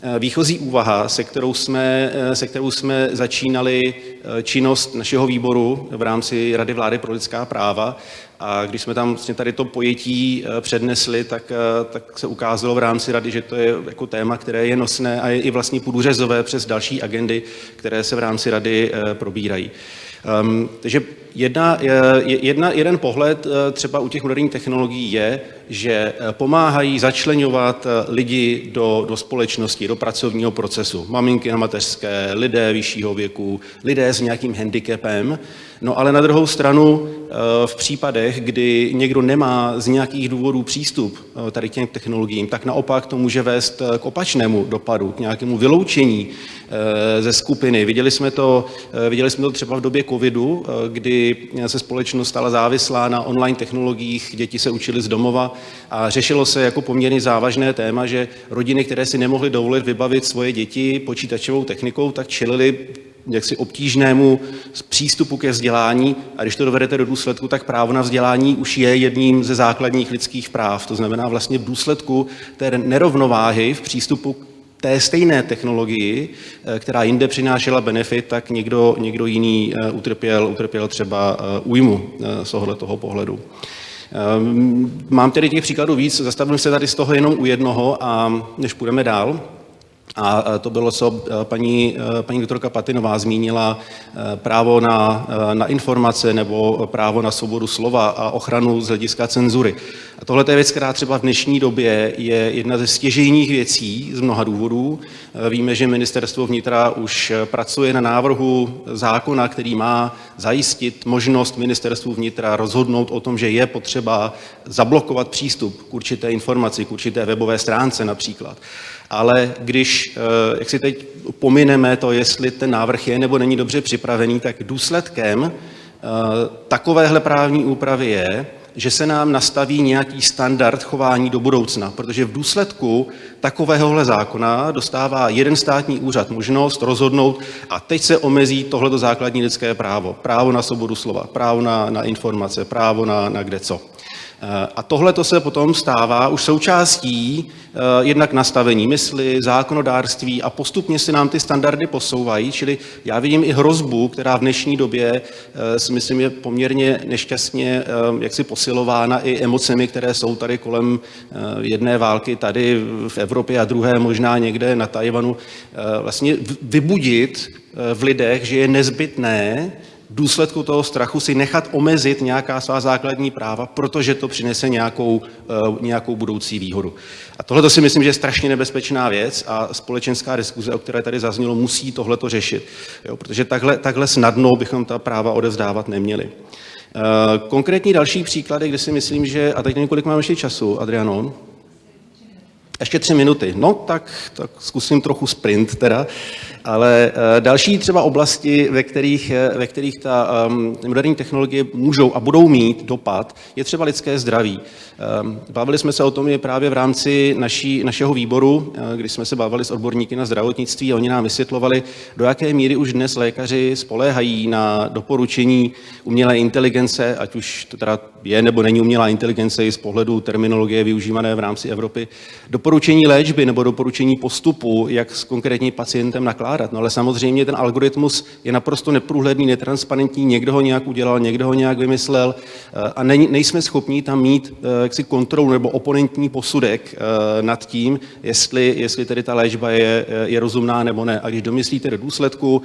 eh, výchozí úvaha, se kterou jsme, eh, se kterou jsme začínali eh, činnost našeho výboru v rámci Rady vlády pro lidská práva. A když jsme tam vlastně tady to pojetí přednesli, tak, tak se ukázalo v rámci rady, že to je jako téma, které je nosné a je i vlastně průřezové přes další agendy, které se v rámci rady probírají. Um, takže jedna, jedna, jeden pohled třeba u těch moderních technologií je, že eh, pomáhají začlenovat eh, lidi do, do společnosti, do pracovního procesu. Maminky na mateřské, lidé vyššího věku, lidé s nějakým handicapem. No ale na druhou stranu eh, v případech, kdy někdo nemá z nějakých důvodů přístup tady k těm technologiím, tak naopak to může vést k opačnému dopadu, k nějakému vyloučení ze skupiny. Viděli jsme to, viděli jsme to třeba v době covidu, kdy se společnost stala závislá na online technologiích, děti se učily z domova a řešilo se jako poměrně závažné téma, že rodiny, které si nemohly dovolit vybavit svoje děti počítačovou technikou, tak čelili jaksi obtížnému přístupu ke vzdělání a když to dovedete do důsledku, tak právo na vzdělání už je jedním ze základních lidských práv. To znamená vlastně v důsledku té nerovnováhy v přístupu té stejné technologii, eh, která jinde přinášela benefit, tak někdo, někdo jiný eh, utrpěl, utrpěl třeba eh, újmu z toho pohledu. Mám tedy těch příkladů víc, zastavím se tady z toho jenom u jednoho a než půjdeme dál, a to bylo, co paní, paní doktorka Patinová zmínila, právo na, na informace nebo právo na svobodu slova a ochranu z hlediska cenzury. A tohle je věc, která třeba v dnešní době je jedna ze stěžejních věcí z mnoha důvodů. Víme, že ministerstvo vnitra už pracuje na návrhu zákona, který má zajistit možnost ministerstvu vnitra rozhodnout o tom, že je potřeba zablokovat přístup k určité informaci, k určité webové stránce například. Ale když, eh, jak si teď pomineme to, jestli ten návrh je nebo není dobře připravený, tak důsledkem eh, takovéhle právní úpravy je, že se nám nastaví nějaký standard chování do budoucna, protože v důsledku takovéhohle zákona dostává jeden státní úřad možnost rozhodnout a teď se omezí tohleto základní lidské právo. Právo na svobodu slova, právo na, na informace, právo na, na kde co. Eh, a tohle to se potom stává už součástí eh, jednak nastavení mysli, zákonodárství a postupně se nám ty standardy posouvají, čili já vidím i hrozbu, která v dnešní době eh, si myslím je poměrně nešťastně jaksi posilována i emocemi, které jsou tady kolem jedné války tady v Evropě a druhé možná někde na Tajvanu, vlastně vybudit v lidech, že je nezbytné důsledku toho strachu si nechat omezit nějaká svá základní práva, protože to přinese nějakou, eh, nějakou budoucí výhodu. A tohle si myslím, že je strašně nebezpečná věc a společenská diskuze, o které tady zaznělo, musí tohle to řešit. Jo, protože takhle, takhle snadno bychom ta práva odevzdávat neměli. Eh, konkrétní další příklady, kde si myslím, že, a teď několik mám ještě času, Adriano, ještě tři minuty. No, tak, tak zkusím trochu sprint teda. Ale eh, další třeba oblasti, ve kterých, eh, ve kterých ta um, moderní technologie můžou a budou mít dopad, je třeba lidské zdraví. Bavili jsme se o tom i právě v rámci naší, našeho výboru, když jsme se bavili s odborníky na zdravotnictví a oni nám vysvětlovali, do jaké míry už dnes lékaři spoléhají na doporučení umělé inteligence, ať už teda je nebo není umělá inteligence i z pohledu terminologie využívané v rámci Evropy, doporučení léčby nebo doporučení postupu, jak s konkrétním pacientem nakládat. No ale samozřejmě ten algoritmus je naprosto neprůhledný, netransparentní, někdo ho nějak udělal, někdo ho nějak vymyslel eh, a nejsme schopni tam mít eh, jaksi kontrolu nebo oponentní posudek eh, nad tím, jestli, jestli tedy ta léčba je, je rozumná nebo ne. A když domyslíte do důsledku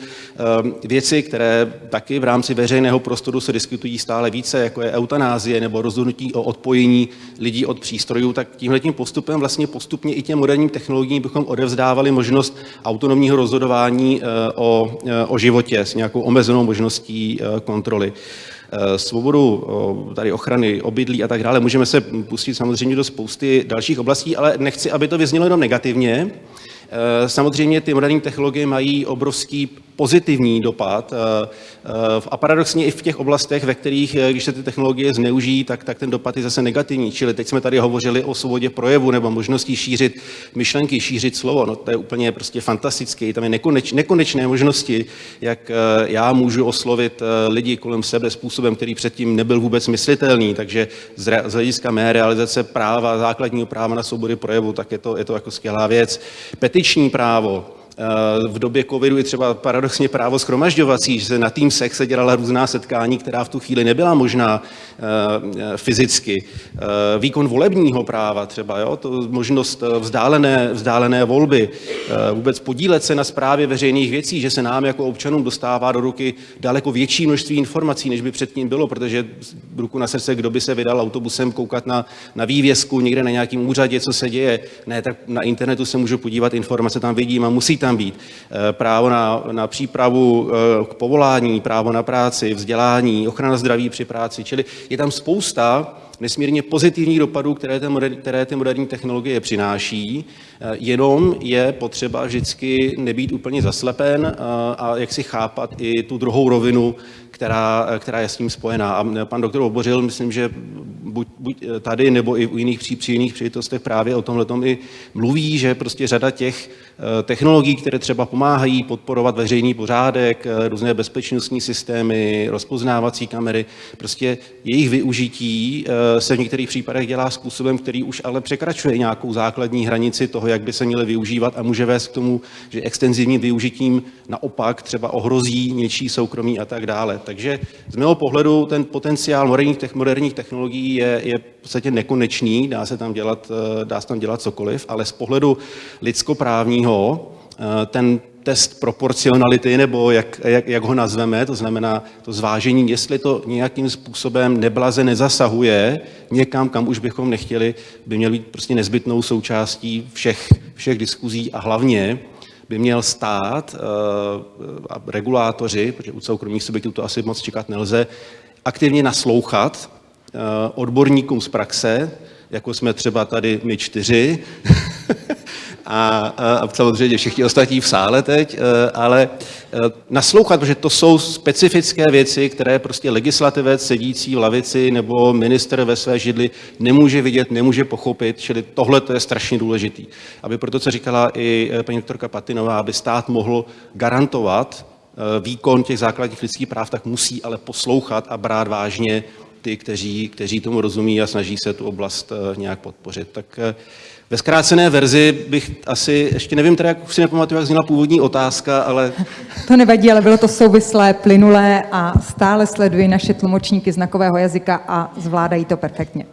věci, které taky v rámci veřejného prostoru se diskutují stále více, jako je eutanázie nebo rozhodnutí o odpojení lidí od přístrojů, tak tímhletím postupem vlastně postupně i těm moderním technologiím bychom odevzdávali možnost autonomního rozhodování eh, o, eh, o životě s nějakou omezenou možností eh, kontroly svobodu tady ochrany obydlí a tak dále. Můžeme se pustit samozřejmě do spousty dalších oblastí, ale nechci, aby to vyznělo jenom negativně. Samozřejmě ty moderní technologie mají obrovský pozitivní dopad eh, eh, a paradoxně i v těch oblastech, ve kterých, eh, když se ty technologie zneužijí, tak, tak ten dopad je zase negativní. Čili teď jsme tady hovořili o svobodě projevu nebo možnosti šířit myšlenky, šířit slovo. No to je úplně prostě fantastické. Tam je nekoneč, nekonečné možnosti, jak já můžu oslovit lidi kolem sebe způsobem, který předtím nebyl vůbec myslitelný. Takže z hlediska mé realizace práva, základního práva na svobody projevu, tak je to, je to jako skvělá věc. Petiční právo, v době covidu je třeba paradoxně právo schromažďovací, že se na tým sex se dělala různá setkání, která v tu chvíli nebyla možná eh, fyzicky. Eh, výkon volebního práva třeba, jo, to možnost eh, vzdálené, vzdálené volby, vůbec podílet se na správě veřejných věcí, že se nám jako občanům dostává do ruky daleko větší množství informací, než by předtím bylo, protože ruku na srdce, kdo by se vydal autobusem koukat na, na vývězku někde na nějakém úřadě, co se děje. Ne, tak na internetu se můžu podívat, informace tam vidím a musí tam být. Eh, právo na, na přípravu eh, k povolání, právo na práci, vzdělání, ochrana zdraví při práci, čili je tam spousta nesmírně pozitivních dopadů, které, ty moderní, které ty moderní technologie přináší, eh, jenom je potřeba vždycky nebýt úplně zaslepen a jak si chápat i tu druhou rovinu, která, která je s tím spojená. A pan doktor Obořil, myslím, že buď, buď tady nebo i u jiných, při, při jiných příležitostech právě o tomhle i mluví, že prostě řada těch technologií, které třeba pomáhají podporovat veřejný pořádek, různé bezpečnostní systémy, rozpoznávací kamery. Prostě jejich využití se v některých případech dělá způsobem, který už ale překračuje nějakou základní hranici toho, jak by se měly využívat a může vést k tomu, že extenzivním využitím naopak třeba ohrozí něčí soukromí a tak dále. Takže z mého pohledu ten potenciál moderních, moderních technologií je, je v podstatě nekonečný, dá se tam dělat, eh, dá se tam dělat cokoliv, ale z pohledu lidskoprávního eh, ten test proporcionality, nebo jak, jak, jak ho nazveme, to znamená to zvážení, jestli to nějakým způsobem neblaze nezasahuje někam, kam už bychom nechtěli, by měl být prostě nezbytnou součástí všech, všech diskuzí a hlavně by měl stát uh, a regulátoři, protože u soukromých subjektů to asi moc čekat nelze, aktivně naslouchat uh, odborníkům z praxe, jako jsme třeba tady my čtyři, a, a samozřejmě všichni ostatní v sále teď, e, ale e, naslouchat, protože to jsou specifické věci, které prostě legislativec sedící v lavici nebo minister ve své židli nemůže vidět, nemůže pochopit, čili tohle to je strašně důležitý. Aby proto, co říkala i e, paní doktorka Patinová, aby stát mohl garantovat výkon těch základních lidských práv, tak musí ale poslouchat a brát vážně ty, kteří, kteří tomu rozumí a snaží se tu oblast nějak podpořit. Tak ve zkrácené verzi bych asi, ještě nevím teda, jak si nepamatuju, jak zněla původní otázka, ale... To nevadí, ale bylo to souvislé, plynulé a stále sleduji naše tlumočníky znakového jazyka a zvládají to perfektně.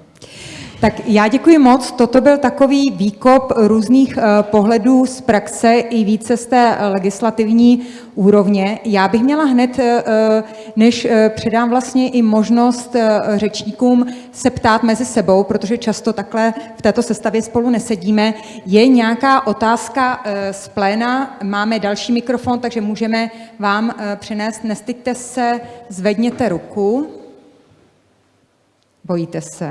Tak já děkuji moc. Toto byl takový výkop různých uh, pohledů z praxe i více z té legislativní úrovně. Já bych měla hned, uh, než uh, předám vlastně i možnost řečníkům se ptát mezi sebou, protože často takhle v této sestavě spolu nesedíme. Je nějaká otázka z pléna? Máme další mikrofon, takže můžeme vám přinést. Nestyďte se, zvedněte ruku. Bojíte se?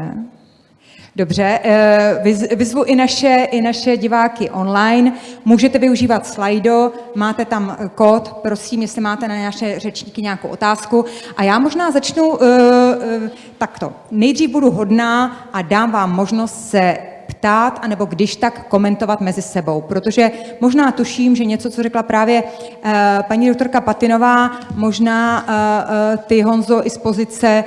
Dobře, eh, vyzvu i naše, i naše diváky online. Můžete využívat Slido, máte tam eh, kód, prosím, jestli máte na naše řečníky nějakou otázku. A já možná začnu uh, uh, takto. Nejdřív budu hodná a dám vám možnost se ptát, anebo když tak komentovat mezi sebou. Protože možná tuším, že něco, co řekla právě uh, paní doktorka Patinová, možná uh, ty, Honzo, i z pozice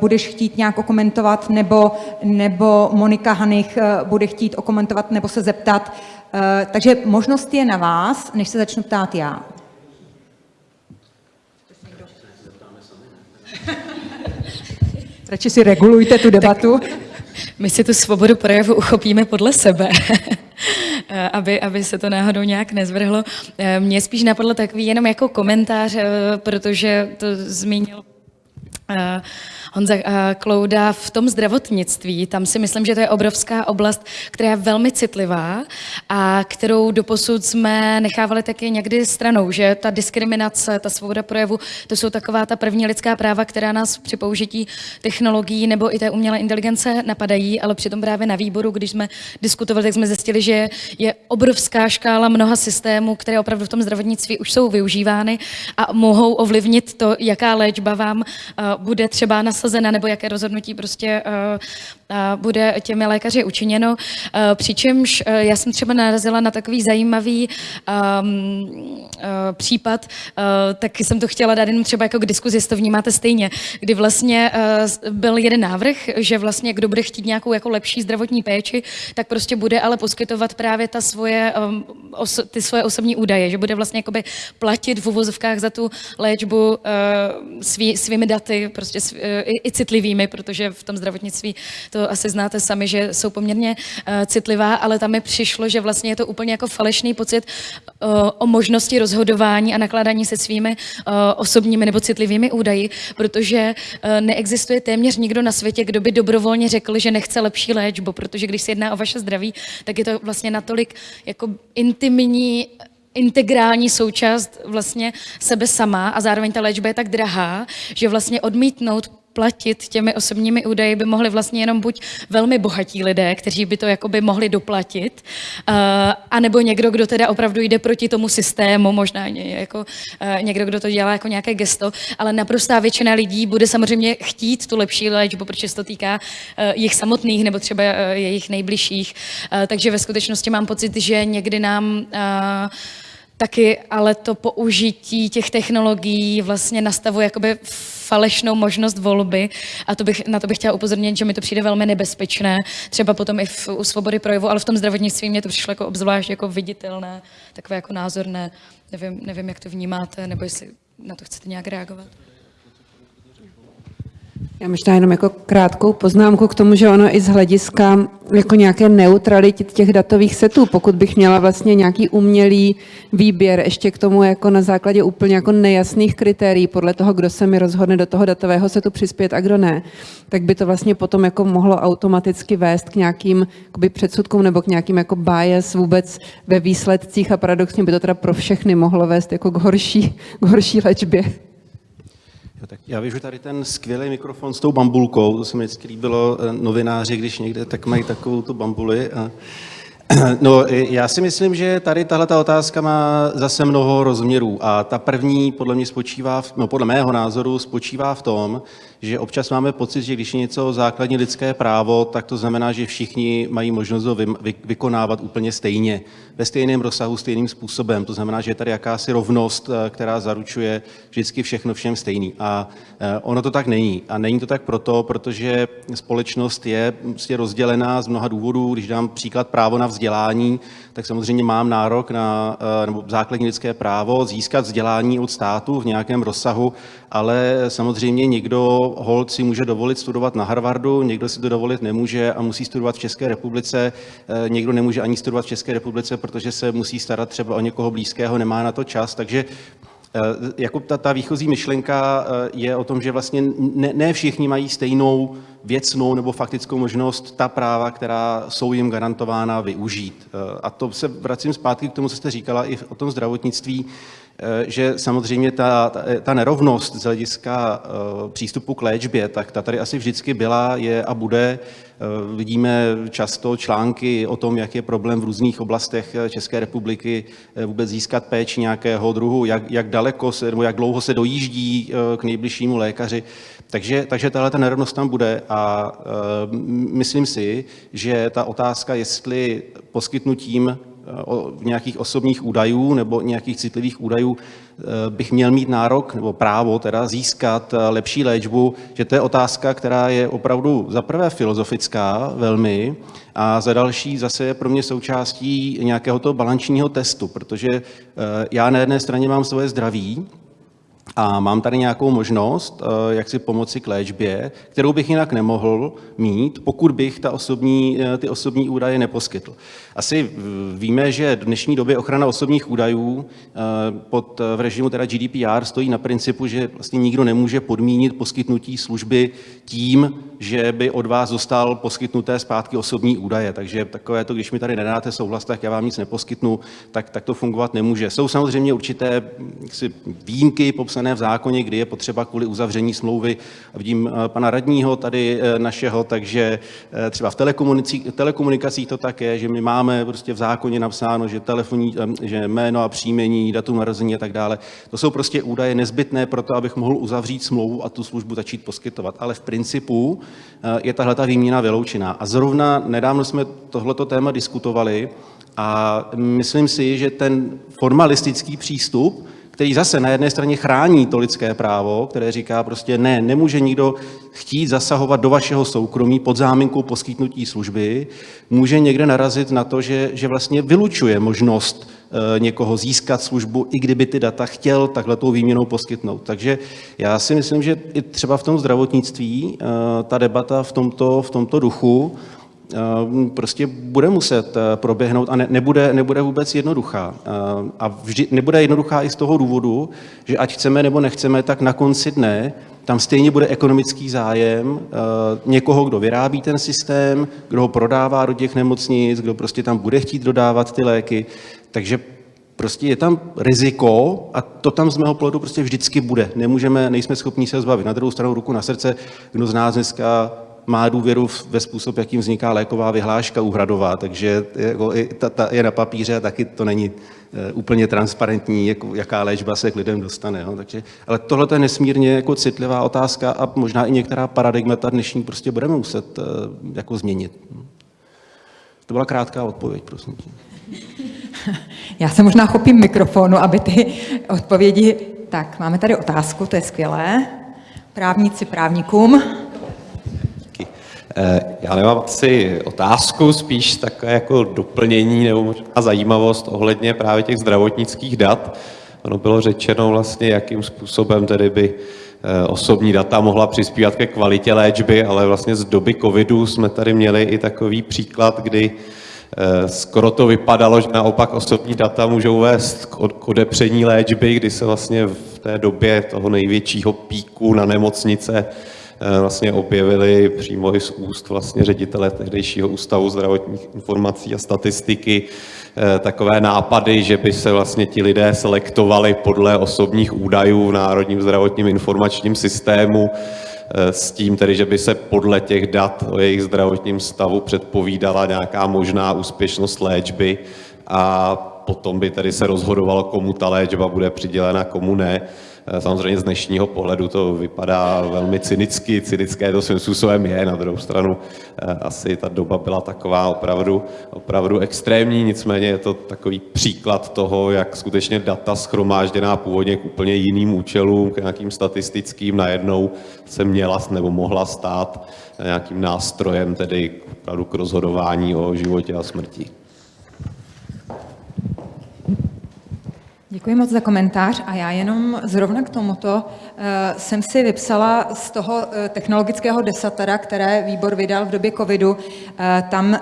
budeš chtít nějak okomentovat, nebo, nebo Monika Hanich bude chtít okomentovat nebo se zeptat. Takže možnost je na vás, než se začnu ptát já. Radši si regulujte tu debatu. Tak my si tu svobodu projevu uchopíme podle sebe, aby, aby se to náhodou nějak nezvrhlo. Mně spíš napadlo takový jenom jako komentář, eh, protože to zmínil eh, Honza eh, Klouda v tom zdravotnictví, tam si myslím, že to je obrovská oblast, která je velmi citlivá a kterou doposud jsme nechávali taky někdy stranou, že ta diskriminace, ta svoboda projevu, to jsou taková ta první lidská práva, která nás při použití technologií nebo i té umělé inteligence napadají, ale přitom právě na výboru, když jsme diskutovali, tak jsme zjistili, že je obrovská škála mnoha systémů, které opravdu v tom zdravotnictví už jsou využívány a mohou ovlivnit to, jaká léčba vám uh, bude třeba na nasazena, nebo jaké rozhodnutí prostě uh, bude těmi lékaři učiněno. Uh, přičemž uh, já jsem třeba narazila na takový zajímavý um, případ, tak jsem to chtěla dát jenom třeba jako k diskuzi, jestli to vnímáte stejně, kdy vlastně byl jeden návrh, že vlastně kdo bude chtít nějakou jako lepší zdravotní péči, tak prostě bude ale poskytovat právě ta svoje, os, ty svoje osobní údaje, že bude vlastně jakoby platit v uvozovkách za tu léčbu svý, svými daty, prostě svý, uh, i, citlivými, protože v tom zdravotnictví to asi znáte sami, že jsou poměrně uh, citlivá, ale tam mi přišlo, že vlastně je to úplně jako falešný pocit uh, o možnosti rozhodování a nakládání se svými uh, osobními nebo citlivými údaji, protože uh, neexistuje téměř nikdo na světě, kdo by dobrovolně řekl, že nechce lepší léčbu, protože když se jedná o vaše zdraví, tak je to vlastně natolik jako intimní integrální součást vlastně sebe sama a zároveň ta léčba je tak drahá, že vlastně odmítnout platit těmi osobními údaji by mohli vlastně jenom buď velmi bohatí lidé, kteří by to jakoby mohli doplatit, uh, anebo někdo, kdo teda opravdu jde proti tomu systému, možná jako uh, někdo, kdo to dělá jako nějaké gesto, ale naprostá většina lidí bude samozřejmě chtít tu lepší léčbu, protože se to týká uh, jich samotných nebo třeba uh, jejich nejbližších. Uh, takže ve skutečnosti mám pocit, že někdy nám uh, taky ale to použití těch technologií vlastně nastavuje jakoby falešnou možnost volby a to bych, na to bych chtěla upozornit, že mi to přijde velmi nebezpečné, třeba potom i v, u svobody projevu, ale v tom zdravotnictví mě to přišlo jako obzvlášť jako viditelné, takové jako názorné. Nevím, nevím, jak to vnímáte, nebo jestli na to chcete nějak reagovat. Já možná jenom jako krátkou poznámku k tomu, že ono i z hlediska jako nějaké neutrality těch datových setů, pokud bych měla vlastně nějaký umělý výběr ještě k tomu jako na základě úplně jako nejasných kritérií podle toho, kdo se mi rozhodne do toho datového setu přispět a kdo ne, tak by to vlastně potom jako mohlo automaticky vést k nějakým předsudkům nebo k nějakým jako bias vůbec ve výsledcích a paradoxně by to teda pro všechny mohlo vést jako k horší, k horší léčbě. Tak já využiju tady ten skvělý mikrofon s tou bambulkou, to se mi vždycky líbilo, eh, novináři, když někde tak mají takovou tu bambuli. A, no, já si myslím, že tady tahle ta otázka má zase mnoho rozměrů a ta první podle mě spočívá, v, no podle mého názoru spočívá v tom, že občas máme pocit, že když je něco základní lidské právo, tak to znamená, že všichni mají možnost ho vy, vy, vykonávat úplně stejně, ve stejném rozsahu, stejným způsobem. To znamená, že je tady jakási rovnost, eh, která zaručuje vždycky všechno všem stejný. A eh, ono to tak není. A není to tak proto, protože společnost je prostě rozdělená z mnoha důvodů. Když dám příklad právo na vzdělání, tak samozřejmě mám nárok na eh, nebo základní lidské právo získat vzdělání od státu v nějakém rozsahu, ale samozřejmě někdo hold si může dovolit studovat na Harvardu, někdo si to dovolit nemůže a musí studovat v České republice, eh, někdo nemůže ani studovat v České republice, protože se musí starat třeba o někoho blízkého, nemá na to čas, takže eh, jako ta, ta výchozí myšlenka je o tom, že vlastně ne, ne všichni mají stejnou věcnou nebo faktickou možnost ta práva, která jsou jim garantována, využít. A to se vracím zpátky k tomu, co jste říkala i o tom zdravotnictví. Eh, že samozřejmě ta, ta, nerovnost z hlediska uh, přístupu k léčbě, tak ta tady asi vždycky byla, je a bude. Uh, vidíme často články o tom, jak je problém v různých oblastech České republiky vůbec získat péči nějakého druhu, jak, jak daleko se, nebo jak dlouho se dojíždí k nejbližšímu lékaři. Takže, takže tahle ta nerovnost tam bude a myslím si, že ta otázka, jestli poskytnutím nějakých osobních údajů nebo nějakých citlivých údajů eh, bych měl mít nárok nebo právo teda získat eh, lepší léčbu, že to je otázka, která je opravdu za prvé filozofická velmi a za další zase je pro mě součástí nějakého toho balančního testu, protože eh, já na jedné straně mám svoje zdraví, a mám tady nějakou možnost, eh, jak si pomoci k léčbě, kterou bych jinak nemohl mít, pokud bych ta osobní, eh, ty osobní údaje neposkytl. Asi víme, že v dnešní době ochrana osobních údajů eh, pod, v režimu teda GDPR stojí na principu, že vlastně nikdo nemůže podmínit poskytnutí služby tím, že by od vás dostal poskytnuté zpátky osobní údaje. Takže takové to, když mi tady nedáte souhlas, tak já vám nic neposkytnu, tak, tak to fungovat nemůže. Jsou samozřejmě určité jaksi, výjimky popsané v zákoně, kdy je potřeba kvůli uzavření smlouvy. Vidím eh, pana radního tady eh, našeho, takže eh, třeba v telekomunikacích, to tak je, že my máme prostě v zákoně napsáno, že telefonní, že jméno a příjmení, datum narození a tak dále. To jsou prostě údaje nezbytné pro to, abych mohl uzavřít smlouvu a tu službu začít poskytovat. Ale v principu je tahle ta výměna vyloučená. A zrovna nedávno jsme tohleto téma diskutovali a myslím si, že ten formalistický přístup, který zase na jedné straně chrání to lidské právo, které říká prostě ne, nemůže nikdo chtít zasahovat do vašeho soukromí pod záminkou poskytnutí služby, může někde narazit na to, že, že vlastně vylučuje možnost e, někoho získat službu, i kdyby ty data chtěl takhle tou výměnou poskytnout. Takže já si myslím, že i třeba v tom zdravotnictví e, ta debata v tomto, v tomto duchu prostě bude muset eh, proběhnout a ne, nebude, nebude vůbec jednoduchá. Ehm, a vždy, nebude jednoduchá i z toho důvodu, že ať chceme nebo nechceme, tak na konci dne tam stejně bude ekonomický zájem eh, někoho, kdo vyrábí ten systém, kdo ho prodává do těch nemocnic, kdo prostě tam bude chtít dodávat ty léky. Takže prostě je tam riziko a to tam z mého pohledu prostě vždycky bude. Nemůžeme, nejsme schopni se zbavit. Na druhou stranu ruku na srdce, kdo z nás dneska má důvěru ve způsob, jakým vzniká léková vyhláška úhradová, takže jako i ta, ta je na papíře a taky to není e, úplně transparentní, jak, jaká léčba se k lidem dostane. Jo. Takže, ale tohle je nesmírně jako citlivá otázka a možná i některá paradigmata dnešní prostě budeme muset e, jako změnit. To byla krátká odpověď, prosím. Já se možná chopím mikrofonu, aby ty odpovědi... Tak, máme tady otázku, to je skvělé. Právníci právníkům. Eh, já nemám asi otázku, spíš takové jako doplnění nebo možná zajímavost ohledně právě těch zdravotnických dat. Ono bylo řečeno vlastně, jakým způsobem tedy by eh, osobní data mohla přispívat ke kvalitě léčby, ale vlastně z doby covidu jsme tady měli i takový příklad, kdy eh, skoro to vypadalo, že naopak osobní data můžou vést k odepření léčby, kdy se vlastně v té době toho největšího píku na nemocnice vlastně objevili přímo i z úst vlastně ředitele tehdejšího ústavu zdravotních informací a statistiky eh, takové nápady, že by se vlastně ti lidé selektovali podle osobních údajů v Národním zdravotním informačním systému eh, s tím tedy, že by se podle těch dat o jejich zdravotním stavu předpovídala nějaká možná úspěšnost léčby a potom by tedy se rozhodovalo, komu ta léčba bude přidělena, komu ne. Eh, samozřejmě z dnešního pohledu to vypadá velmi cynicky, cynické to svým způsobem je, na druhou stranu eh, asi ta doba byla taková opravdu, opravdu extrémní, nicméně je to takový příklad toho, jak skutečně data schromážděná původně k úplně jiným účelům, k nějakým statistickým, najednou se měla nebo mohla stát nějakým nástrojem tedy opravdu k rozhodování o životě a smrti. Děkuji moc za komentář a já jenom zrovna k tomuto uh, jsem si vypsala z toho uh, technologického desatera, které výbor vydal v době covidu, uh, tam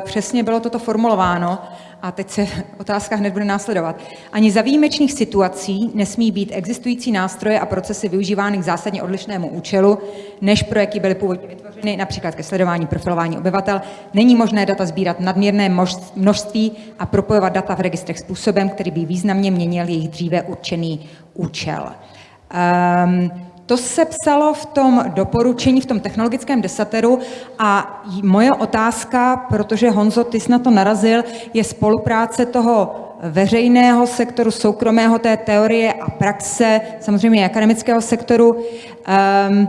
přesně bylo toto formulováno a teď se otázka hned bude následovat. Ani za výjimečných situací nesmí být existující nástroje a procesy využívány k zásadně odlišnému účelu, než pro jaký byly původně vytvořeny, například ke sledování profilování obyvatel. Není možné data sbírat nadměrné množství a propojovat data v registrech způsobem, který by významně měnil jejich dříve určený účel. Um, to se psalo v tom doporučení, v tom technologickém desateru a moje otázka, protože Honzo, ty jsi na to narazil, je spolupráce toho veřejného sektoru, soukromého té teorie a praxe, samozřejmě akademického sektoru. Um,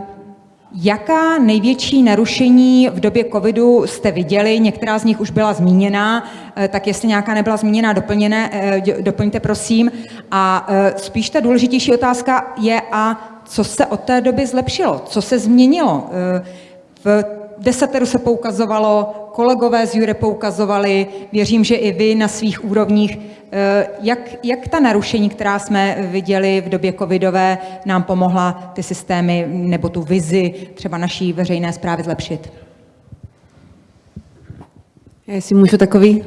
Jaká největší narušení v době covidu jste viděli? Některá z nich už byla zmíněna, eh, tak jestli nějaká nebyla zmíněna, doplněné, eh, doplňte prosím. A eh, spíš ta důležitější otázka je, a co se od té doby zlepšilo, co se změnilo. Eh, v desateru se poukazovalo, kolegové z Jure poukazovali, věřím, že i vy na svých úrovních. Eh, jak, jak ta narušení, která jsme viděli v době covidové, nám pomohla ty systémy nebo tu vizi třeba naší veřejné zprávy zlepšit? Já jestli můžu takový uh,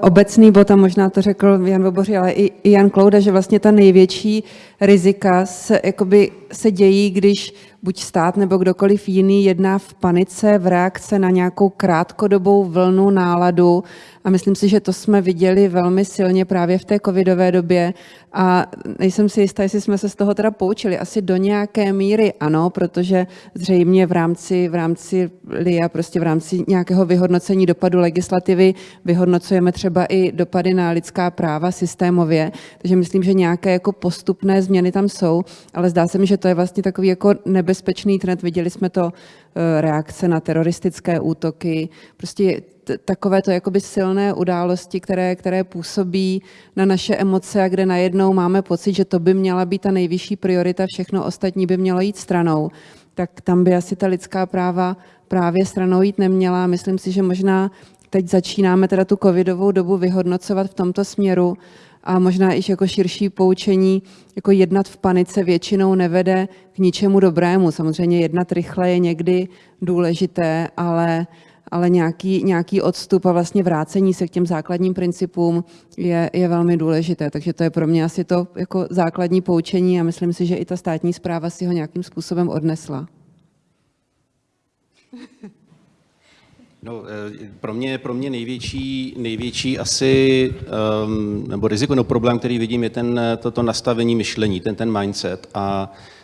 obecný bod, a možná to řekl Jan Voboři, ale i, i Jan Klouda, že vlastně ta největší rizika se, jakoby, se dějí, když buď stát nebo kdokoliv jiný jedná v panice v reakce na nějakou krátkodobou vlnu náladu. A myslím si, že to jsme viděli velmi silně právě v té covidové době. A nejsem si jistá, jestli jsme se z toho teda poučili. Asi do nějaké míry ano, protože zřejmě v rámci, v rámci LIA, prostě v rámci nějakého vyhodnocení dopadu legislativy vyhodnocujeme třeba i dopady na lidská práva systémově. Takže myslím, že nějaké jako postupné změny tam jsou, ale zdá se mi, že to je vlastně takový jako nebezpečný trend. Viděli jsme to eh, reakce na teroristické útoky, prostě takové to jakoby silné události, které, které působí na naše emoce a kde najednou máme pocit, že to by měla být ta nejvyšší priorita, všechno ostatní by mělo jít stranou, tak tam by asi ta lidská práva právě stranou jít neměla. Myslím si, že možná teď začínáme teda tu covidovou dobu vyhodnocovat v tomto směru a možná i jako širší poučení, jako jednat v panice většinou nevede k ničemu dobrému. Samozřejmě jednat rychle je někdy důležité, ale, ale nějaký, nějaký odstup a vlastně vrácení se k těm základním principům je, je velmi důležité. Takže to je pro mě asi to jako základní poučení a myslím si, že i ta státní zpráva si ho nějakým způsobem odnesla. No, eh, pro mě, pro mě největší, největší asi, um, nebo riziko, no problém, který vidím, je ten, toto nastavení myšlení, ten, ten mindset. A Eh,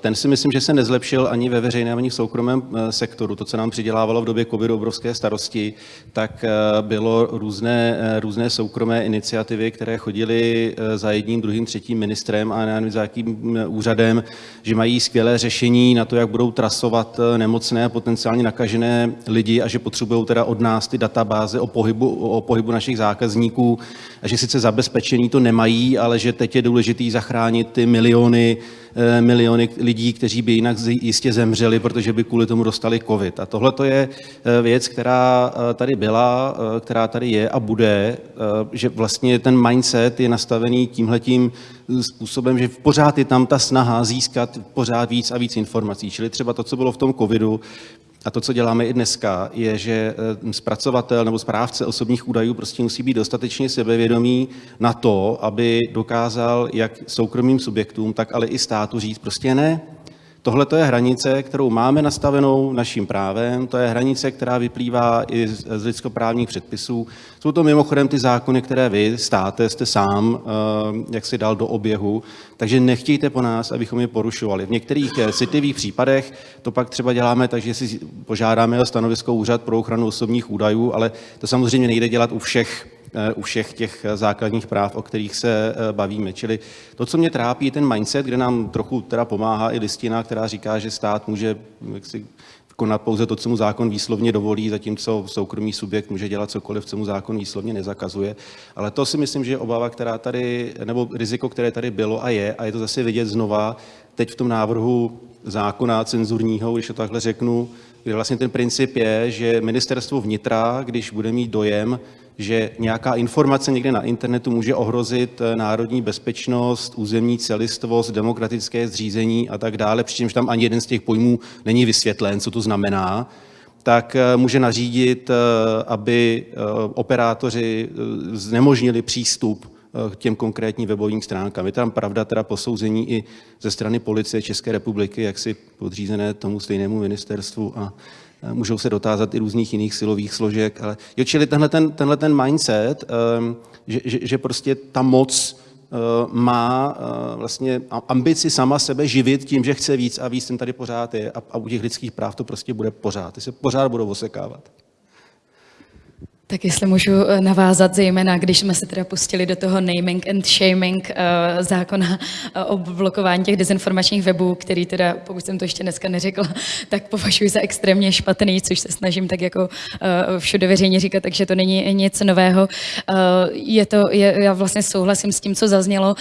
ten si myslím, že se nezlepšil ani ve veřejném, ani v soukromém eh, sektoru. To, co nám přidělávalo v době covidu obrovské starosti, tak eh, bylo různé, různé soukromé iniciativy, které chodily za jedním, druhým, třetím ministrem a nevím, za jakým úřadem, že mají skvělé řešení na to, jak budou trasovat nemocné potenciálně nakažené lidi a že potřebují teda od nás ty databáze o pohybu, o pohybu našich zákazníků a že sice zabezpečení to nemají, ale že teď je důležité zachránit ty miliony Eh, miliony lidí, kteří by jinak jistě zemřeli, protože by kvůli tomu dostali covid. A tohle to je eh, věc, která eh, tady byla, která tady je a bude, že vlastně ten mindset je nastavený tímhletím způsobem, že pořád je tam ta snaha získat pořád víc a víc informací. Čili třeba to, co bylo v tom covidu, a to, co děláme i dneska, je, že eh, zpracovatel nebo správce osobních údajů prostě musí být dostatečně sebevědomý na to, aby dokázal jak soukromým subjektům, tak ale i státu říct prostě ne, Tohle to je hranice, kterou máme nastavenou naším právem, to je hranice, která vyplývá i z lidskoprávních předpisů. Jsou to mimochodem ty zákony, které vy, státe, jste sám, eh, jak si dal do oběhu, takže nechtějte po nás, abychom je porušovali. V některých eh, citlivých případech to pak třeba děláme tak, že si požádáme o stanovisko Úřad pro ochranu osobních údajů, ale to samozřejmě nejde dělat u všech u všech těch základních práv, o kterých se eh, bavíme. Čili to, co mě trápí, je ten mindset, kde nám trochu teda pomáhá i listina, která říká, že stát může jaksi konat pouze to, co mu zákon výslovně dovolí, zatímco soukromý subjekt může dělat cokoliv, co mu zákon výslovně nezakazuje. Ale to si myslím, že je obava, která tady, nebo riziko, které tady bylo a je, a je to zase vidět znova teď v tom návrhu zákona cenzurního, když to takhle řeknu, kde vlastně ten princip je, že ministerstvo vnitra, když bude mít dojem, že nějaká informace někde na internetu může ohrozit eh, národní bezpečnost, územní celistvost, demokratické zřízení a tak dále, přičemž tam ani jeden z těch pojmů není vysvětlen, co to znamená, tak eh, může nařídit, eh, aby operátoři znemožnili přístup k těm konkrétním webovým stránkám. Je tam pravda teda posouzení i ze strany policie České republiky, jak si podřízené tomu stejnému ministerstvu a můžou se dotázat i různých jiných silových složek. Ale jo, čili tenhle ten, tenhle ten mindset, ehm, že, že, že prostě ta moc eh, má eh, vlastně ambici sama sebe živit tím, že chce víc a víc, ten tady pořád je a, a u těch lidských práv to prostě bude pořád. Ty se pořád budou osekávat. Tak jestli můžu eh, navázat, zejména když jsme se teda pustili do toho naming and shaming uh, zákona uh, o blokování těch dezinformačních webů, který teda, pokud jsem to ještě dneska neřekla, tak považuji za extrémně špatný, což se snažím tak jako všude veřejně říkat, takže to není nic nového. Je to, je, já vlastně souhlasím s tím, co zaznělo.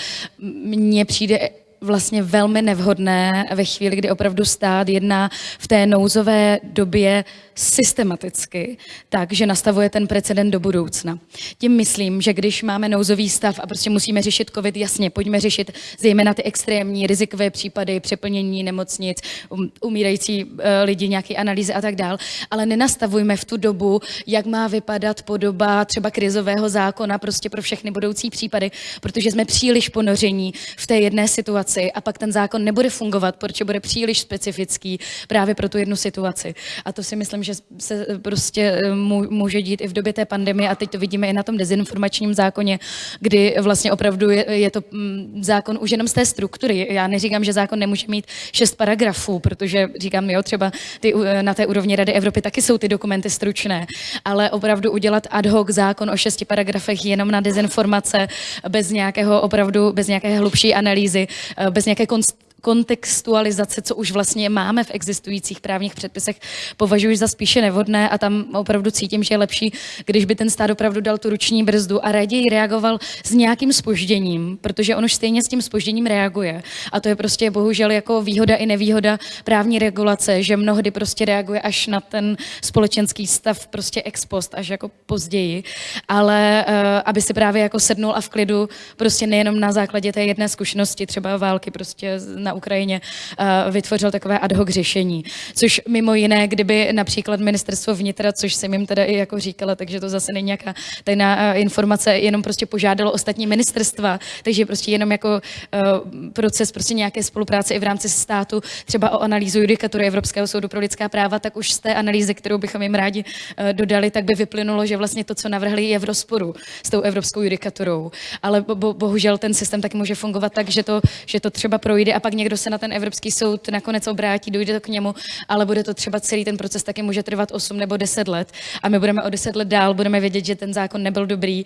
Mně přijde vlastně velmi nevhodné ve chvíli, kdy opravdu stát jedná v té nouzové době systematicky, takže nastavuje ten precedent do budoucna. Tím myslím, že když máme nouzový stav a prostě musíme řešit COVID, jasně, pojďme řešit zejména ty extrémní rizikové případy, přeplnění nemocnic, um, umírající uh, lidi, nějaké analýzy a tak dál, ale nenastavujme v tu dobu, jak má vypadat podoba třeba krizového zákona prostě pro všechny budoucí případy, protože jsme příliš ponoření v té jedné situaci a pak ten zákon nebude fungovat, protože bude příliš specifický právě pro tu jednu situaci. A to si myslím, že se prostě eh, může dít i v době té pandemie a teď to vidíme i na tom dezinformačním zákoně, kdy vlastně opravdu je, je to mm, zákon už jenom z té struktury. Já neříkám, že zákon nemůže mít šest paragrafů, protože říkám, jo, třeba ty, eh, na té úrovni Rady Evropy taky jsou ty dokumenty stručné, ale opravdu udělat ad hoc zákon o šesti paragrafech jenom na dezinformace, bez nějakého opravdu, bez nějaké hlubší analýzy, eh, bez nějaké konst kontextualizace, co už vlastně máme v existujících právních předpisech, považuji za spíše nevhodné a tam opravdu cítím, že je lepší, když by ten stát opravdu dal tu ruční brzdu a raději reagoval s nějakým spožděním, protože on už stejně s tím spožděním reaguje. A to je prostě bohužel jako výhoda i nevýhoda právní regulace, že mnohdy prostě reaguje až na ten společenský stav prostě ex post, až jako později. Ale uh, aby si právě jako sednul a v klidu prostě nejenom na základě té jedné zkušenosti, třeba války prostě na na Ukrajině, uh, vytvořil takové ad hoc řešení. Což mimo jiné, kdyby například ministerstvo vnitra, což jsem jim teda i jako říkala, takže to zase není nějaká tajná uh, informace, jenom prostě požádalo ostatní ministerstva, takže prostě jenom jako uh, proces prostě nějaké spolupráce i v rámci státu, třeba o analýzu judikatury Evropského soudu pro lidská práva, tak už z té analýzy, kterou bychom jim rádi dodali, tak by vyplynulo, že vlastně to, co navrhli, je v rozporu s tou evropskou judikaturou. Ale bo, bohužel ten systém taky může fungovat tak, že to, že to třeba projde a pak někdo se na ten Evropský soud nakonec obrátí, dojde to k němu, ale bude to třeba celý ten proces taky může trvat 8 nebo 10 let a my budeme o 10 let dál, budeme vědět, že ten zákon nebyl dobrý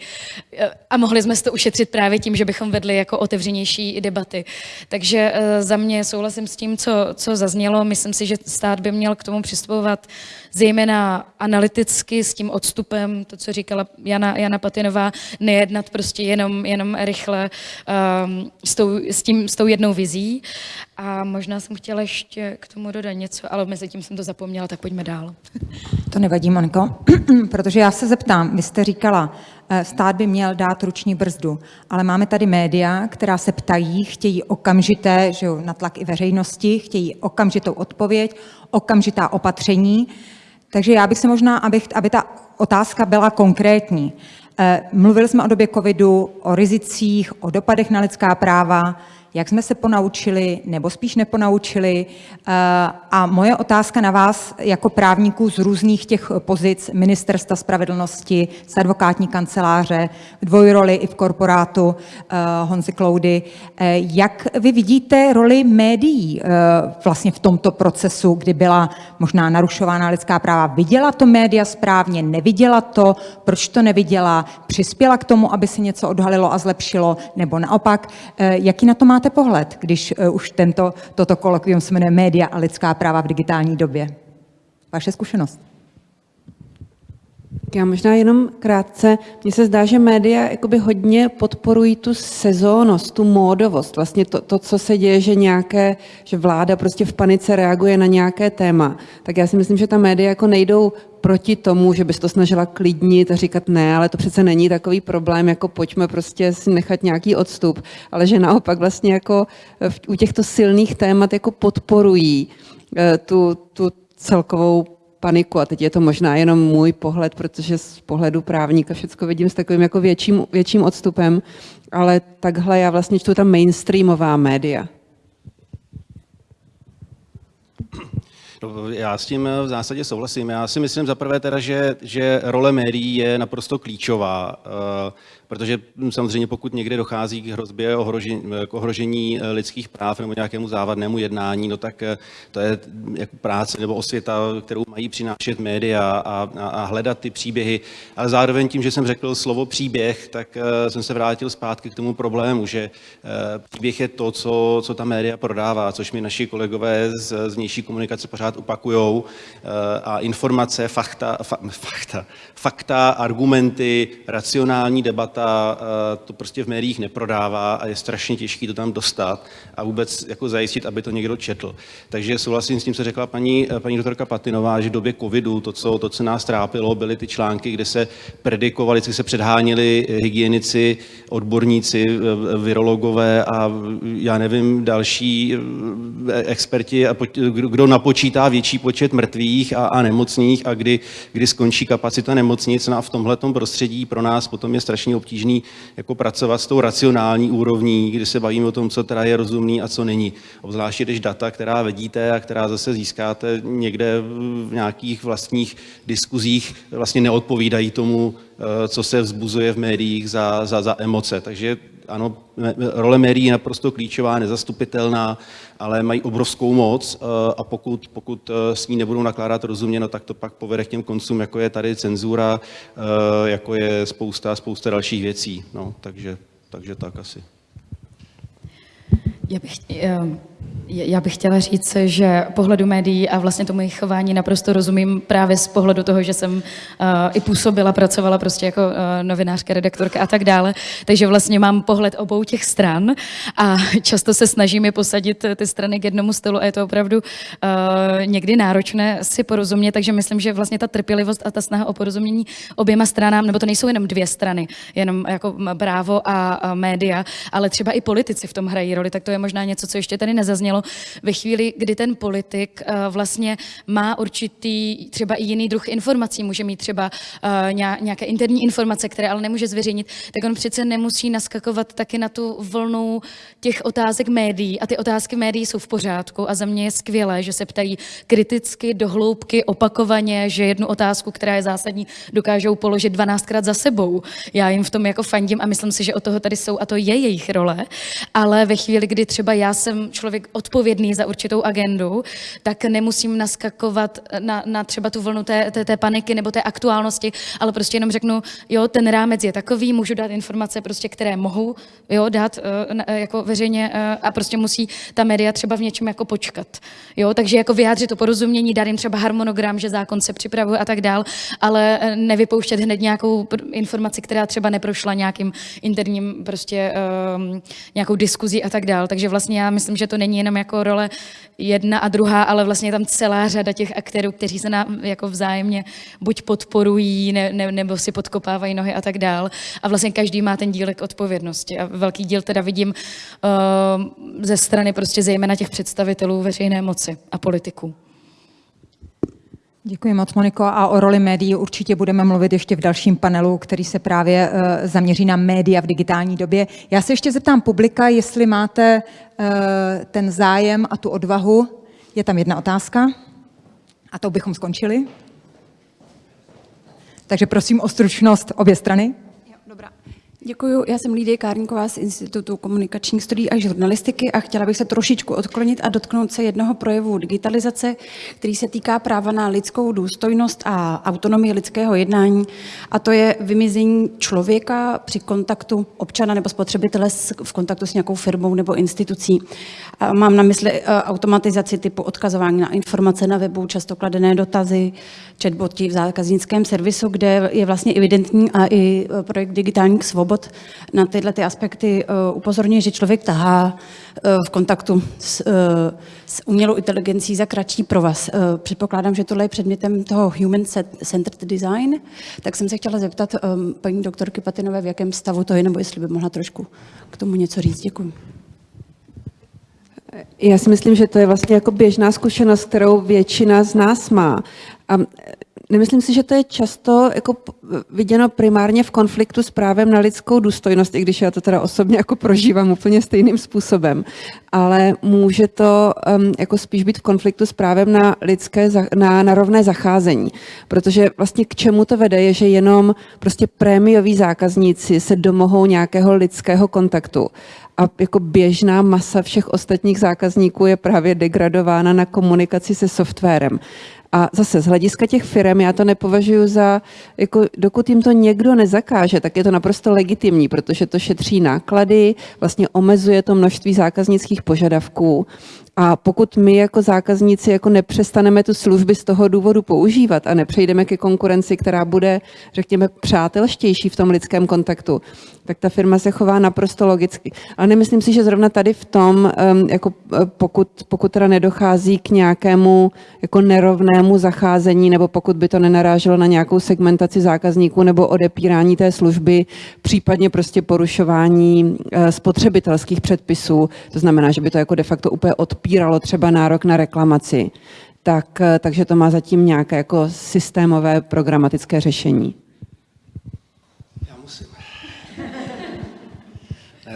a mohli jsme to ušetřit právě tím, že bychom vedli jako otevřenější debaty. Takže eh, za mě souhlasím s tím, co, co zaznělo. Myslím si, že stát by měl k tomu přistupovat zejména analyticky s tím odstupem, to, co říkala Jana, Jana Patinová, nejednat prostě jenom, jenom rychle um, s, tou, s, tím, s tou jednou vizí. A možná jsem chtěla ještě k tomu dodat něco, ale mezi tím jsem to zapomněla, tak pojďme dál. To nevadí, Moniko, protože já se zeptám, vy jste říkala, eh, stát by měl dát ruční brzdu, ale máme tady média, která se ptají, chtějí okamžité, že jo, na tlak i veřejnosti, chtějí okamžitou odpověď, okamžitá opatření, takže já bych se možná, abych, aby ta otázka byla konkrétní. Eh, mluvili jsme o době covidu, o rizicích, o dopadech na lidská práva, jak jsme se ponaučili, nebo spíš neponaučili. Eh, a moje otázka na vás jako právníků z různých těch pozic Ministerstva spravedlnosti, z advokátní kanceláře, v dvojroli i v korporátu eh, Honzy Kloudy, eh, jak vy vidíte roli médií vlastně v tomto procesu, kdy byla možná narušována lidská práva? Viděla to média správně, neviděla to, proč to neviděla, přispěla k tomu, aby se něco odhalilo a zlepšilo, nebo naopak, jaký na to máte máte pohled, když uh, už tento, toto kolokvium se jmenuje Média a lidská práva v digitální době? Vaše zkušenost? Já možná jenom krátce. Mně se zdá, že média jakoby hodně podporují tu sezónnost, tu módovost. Vlastně to, to, co se děje, že nějaké, že vláda prostě v panice reaguje na nějaké téma. Tak já si myslím, že ta média jako nejdou proti tomu, že bys to snažila klidnit a říkat ne, ale to přece není takový problém, jako pojďme prostě si nechat nějaký odstup, ale že naopak vlastně jako v, u těchto silných témat jako podporují eh, tu, tu celkovou paniku. A teď je to možná jenom můj pohled, protože z pohledu právníka všechno vidím s takovým jako větším, větším odstupem, ale takhle já vlastně čtu tam mainstreamová média. No, já s tím v zásadě souhlasím. Já si myslím za prvé teda, že, že role médií je naprosto klíčová. Protože hm, samozřejmě pokud někde dochází k hrozbě ohrožení, k ohrožení eh, lidských práv nebo nějakému závadnému jednání, no tak eh, to je hm, jako práce nebo osvěta, kterou mají přinášet média a, a, a hledat ty příběhy. Ale zároveň tím, že jsem řekl slovo příběh, tak eh, jsem se vrátil zpátky k tomu problému, že příběh je to, co, co ta média prodává, což mi naši kolegové z, z vnější komunikace pořád opakujou. A informace, fakta, fa, fakta, fakta, argumenty, racionální debata, data eh, to prostě v médiích neprodává a je strašně těžké to tam dostat a vůbec jako zajistit, aby to někdo četl. Takže souhlasím s tím, co řekla paní, eh, paní doktorka Patinová, že v době covidu to co, to, co nás trápilo, byly ty články, kde se predikovali, kde se předháněli hygienici, odborníci, virologové a já nevím, další experti, a kdo napočítá větší počet mrtvých a, a nemocných a kdy, kdy skončí kapacita nemocnic. No a v tomhle prostředí pro nás potom je strašně obtížný jako pracovat s tou racionální úrovní, kdy se bavíme o tom, co teda je rozumný a co není. Obzvláště když data, která vedíte a která zase získáte někde v nějakých vlastních diskuzích, vlastně neodpovídají tomu, eh, co se vzbuzuje v médiích za, za, za emoce. Takže ano, role médií je naprosto klíčová, nezastupitelná, ale mají obrovskou moc eh, a pokud, pokud eh, s ní nebudou nakládat rozumně, no, tak to pak povede k těm koncům, jako je tady cenzura, eh, jako je spousta, spousta dalších věcí. No, takže, takže tak asi. Já bych, já bych chtěla říct, že pohledu médií a vlastně tomu jejich chování naprosto rozumím právě z pohledu toho, že jsem uh, i působila, pracovala prostě jako uh, novinářka, redaktorka a tak dále. Takže vlastně mám pohled obou těch stran a často se snažím je posadit ty strany k jednomu stolu a je to opravdu uh, někdy náročné si porozumět, takže myslím, že vlastně ta trpělivost a ta snaha o porozumění oběma stranám, nebo to nejsou jenom dvě strany, jenom jako právo a, a média, ale třeba i politici v tom hrají roli, tak to je možná něco, co ještě tady nezaznělo zaznělo, ve chvíli, kdy ten politik uh, vlastně má určitý třeba i jiný druh informací, může mít třeba uh, nějaké interní informace, které ale nemůže zveřejnit, tak on přece nemusí naskakovat taky na tu vlnu těch otázek médií. A ty otázky médií jsou v pořádku a za mě je skvělé, že se ptají kriticky, dohloubky, opakovaně, že jednu otázku, která je zásadní, dokážou položit 12krát za sebou. Já jim v tom jako fandím a myslím si, že o toho tady jsou a to je jejich role. Ale ve chvíli, kdy třeba já jsem člověk odpovědný za určitou agendu, tak nemusím naskakovat na, na třeba tu vlnu té, té, té paniky nebo té aktuálnosti, ale prostě jenom řeknu, jo, ten rámec je takový, můžu dát informace, prostě, které mohu jo, dát uh, jako veřejně uh, a prostě musí ta média třeba v něčem jako počkat. Jo, takže jako vyjádřit to porozumění, dát jim třeba harmonogram, že zákon se připravuje a tak dál, ale nevypouštět hned nějakou informaci, která třeba neprošla nějakým interním prostě um, nějakou diskuzí a tak dál. Takže vlastně já myslím, že to není jenom jako role jedna a druhá, ale vlastně je tam celá řada těch aktérů, kteří se nám jako vzájemně buď podporují, ne, ne, nebo si podkopávají nohy a tak dál. A vlastně každý má ten dílek odpovědnosti. A velký díl teda vidím uh, ze strany prostě zejména těch představitelů veřejné moci a politiků. Děkuji moc, Moniko. A o roli médií určitě budeme mluvit ještě v dalším panelu, který se právě uh, zaměří na média v digitální době. Já se ještě zeptám publika, jestli máte uh, ten zájem a tu odvahu. Je tam jedna otázka a to bychom skončili. Takže prosím o stručnost obě strany. Děkuji, já jsem Lídie Kárníková z Institutu komunikačních studií a žurnalistiky a chtěla bych se trošičku odklonit a dotknout se jednoho projevu digitalizace, který se týká práva na lidskou důstojnost a autonomii lidského jednání a to je vymizení člověka při kontaktu občana nebo spotřebitele v kontaktu s nějakou firmou nebo institucí. A mám na mysli e, automatizaci typu odkazování na informace na webu, často kladené dotazy, chatboty v zákaznickém servisu, kde je vlastně evidentní a i e, projekt digitálních svobod Svobod na tyhle ty aspekty uh, upozorňuje, že člověk tahá uh, v kontaktu s, uh, s umělou inteligencí za kratší provaz. Předpokládám, že tohle je předmětem toho Human-Centered Design, tak jsem se chtěla zeptat paní doktorky Patinové, v jakém stavu to je, nebo jestli by mohla trošku k tomu něco říct. Děkuji. Já si myslím, že to je vlastně jako běžná zkušenost, kterou většina z nás má. A Nemyslím si, že to je často jako viděno primárně v konfliktu s právem na lidskou důstojnost, i když já to teda osobně jako prožívám úplně stejným způsobem, ale může to um, jako spíš být v konfliktu s právem na lidské, na, na rovné zacházení, protože vlastně k čemu to vede, je, že jenom prostě prémioví zákazníci se domohou nějakého lidského kontaktu. A jako běžná masa všech ostatních zákazníků je právě degradována na komunikaci se softwarem. A zase z hlediska těch firm já to nepovažuji za, jako dokud jim to někdo nezakáže, tak je to naprosto legitimní, protože to šetří náklady, vlastně omezuje to množství zákaznických požadavků a pokud my jako zákazníci jako nepřestaneme tu služby z toho důvodu používat a nepřejdeme ke konkurenci, která bude, řekněme, přátelštější v tom lidském kontaktu, tak ta firma se chová naprosto logicky. Ale nemyslím si, že zrovna tady v tom, jako pokud, pokud teda nedochází k nějakému jako nerovnému zacházení, nebo pokud by to nenaráželo na nějakou segmentaci zákazníků nebo odepírání té služby, případně prostě porušování eh, spotřebitelských předpisů, to znamená, že by to jako de facto úplně odpíralo třeba nárok na reklamaci, tak, eh, takže to má zatím nějaké jako systémové programatické řešení.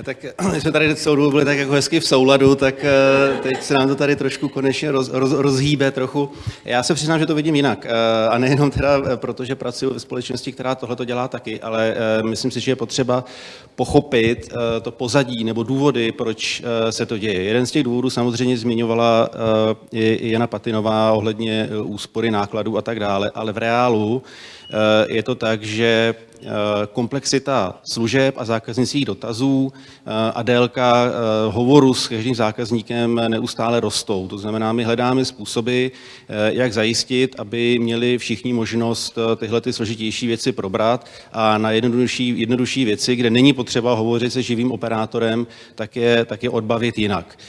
Tak my jsme tady celou dobu byli tak jako hezky v souladu, tak eh, teď se nám to tady trošku konečně roz, roz, rozhýbe trochu. Já se přiznám, že to vidím jinak. Eh, a nejenom teda, eh, protože pracuji ve společnosti, která tohle to dělá taky, ale myslím si, že je potřeba pochopit to pozadí nebo důvody, proč se to děje. Jeden z těch důvodů samozřejmě zmiňovala Jana Patinová ohledně úspory nákladů a tak dále, ale v reálu je to tak, že Eh, komplexita služeb a zákaznických dotazů eh, a délka eh, hovoru s každým zákazníkem neustále rostou. To znamená, my hledáme způsoby, jak zajistit, aby měli všichni možnost tyhle ty složitější věci probrat a na jednodušší, jednodušší věci, kde není potřeba hovořit se živým operátorem, tak je, tak je odbavit jinak.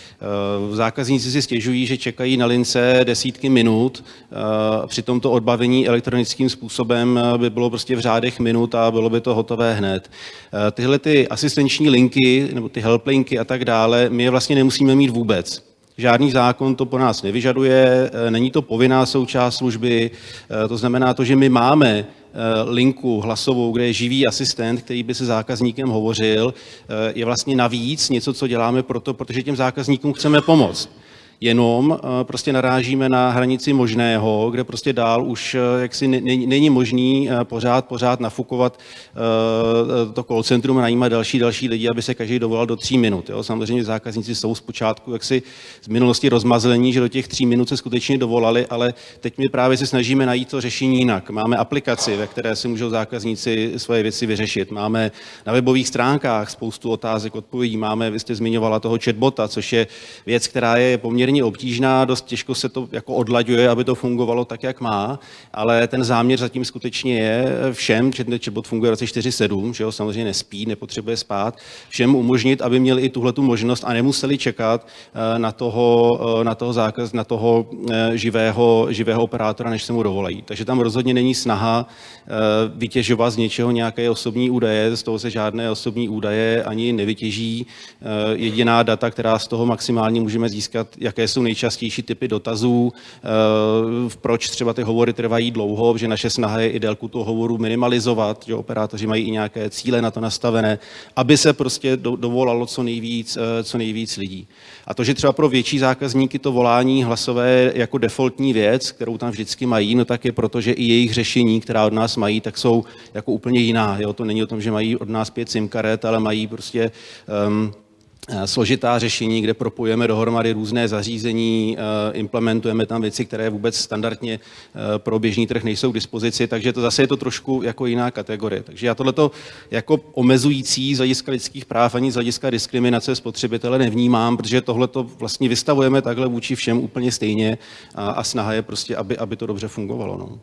Zákazníci si stěžují, že čekají na lince desítky minut, přitom to odbavení elektronickým způsobem by bylo prostě v řádech minut a bylo by to hotové hned. Eh, tyhle ty asistenční linky nebo ty helplinky a tak dále, my je vlastně nemusíme mít vůbec. žádný zákon to po nás nevyžaduje, není to povinná součást služby, to znamená to, že my máme linku hlasovou, kde je živý asistent, který by se zákazníkem hovořil, je vlastně navíc něco, co děláme proto, protože těm zákazníkům chceme pomoct jenom eh, prostě narážíme na hranici možného, kde prostě dál už eh, jaksi není možný eh, pořád, pořád nafukovat to call centrum a najímat další, další lidi, aby se každý dovolal do tří minut. Jo. Samozřejmě zákazníci jsou zpočátku jaksi z minulosti rozmazlení, že do těch tří minut se skutečně dovolali, ale teď my právě se snažíme najít to řešení jinak. Máme aplikaci, ve které si můžou zákazníci svoje věci vyřešit. Máme na webových stránkách spoustu otázek, odpovědí. Máme, vy jste zmiňovala toho chatbota, což je věc, která je poměrně poměrně obtížná, dost těžko se to jako odlaďuje, aby to fungovalo tak, jak má, ale ten záměr zatím skutečně je všem, chatbot funguje 24-7, že jo, samozřejmě nespí, nepotřebuje spát, všem umožnit, aby měli i tuhle možnost a nemuseli čekat eh, na toho, eh, na toho zákaz, na toho eh, živého, živého operátora, než se mu dovolají. Takže tam rozhodně není snaha vytěžovat z něčeho nějaké osobní údaje, z toho se žádné osobní údaje ani nevytěží. Jediná data, která z toho maximálně můžeme získat, jak jaké jsou nejčastější typy dotazů, eh, proč třeba ty hovory trvají dlouho, že naše snaha je i délku toho hovoru minimalizovat, že operátoři mají i nějaké cíle na to nastavené, aby se prostě dovolalo co nejvíc, eh, co nejvíc lidí. A to, že třeba pro větší zákazníky to volání hlasové jako defaultní věc, kterou tam vždycky mají, no tak je proto, že i jejich řešení, která od nás mají, tak jsou jako úplně jiná. Jo? To není o tom, že mají od nás pět SIM karet, ale mají prostě um, složitá řešení, kde propojujeme dohromady různé zařízení, eh, implementujeme tam věci, které vůbec standardně eh, pro běžný trh nejsou k dispozici, takže to zase je to trošku jako jiná kategorie. Takže já tohleto jako omezující z hlediska lidských práv ani z hlediska diskriminace spotřebitele nevnímám, protože tohleto vlastně vystavujeme takhle vůči všem úplně stejně a, a snaha je prostě, aby, aby to dobře fungovalo. No.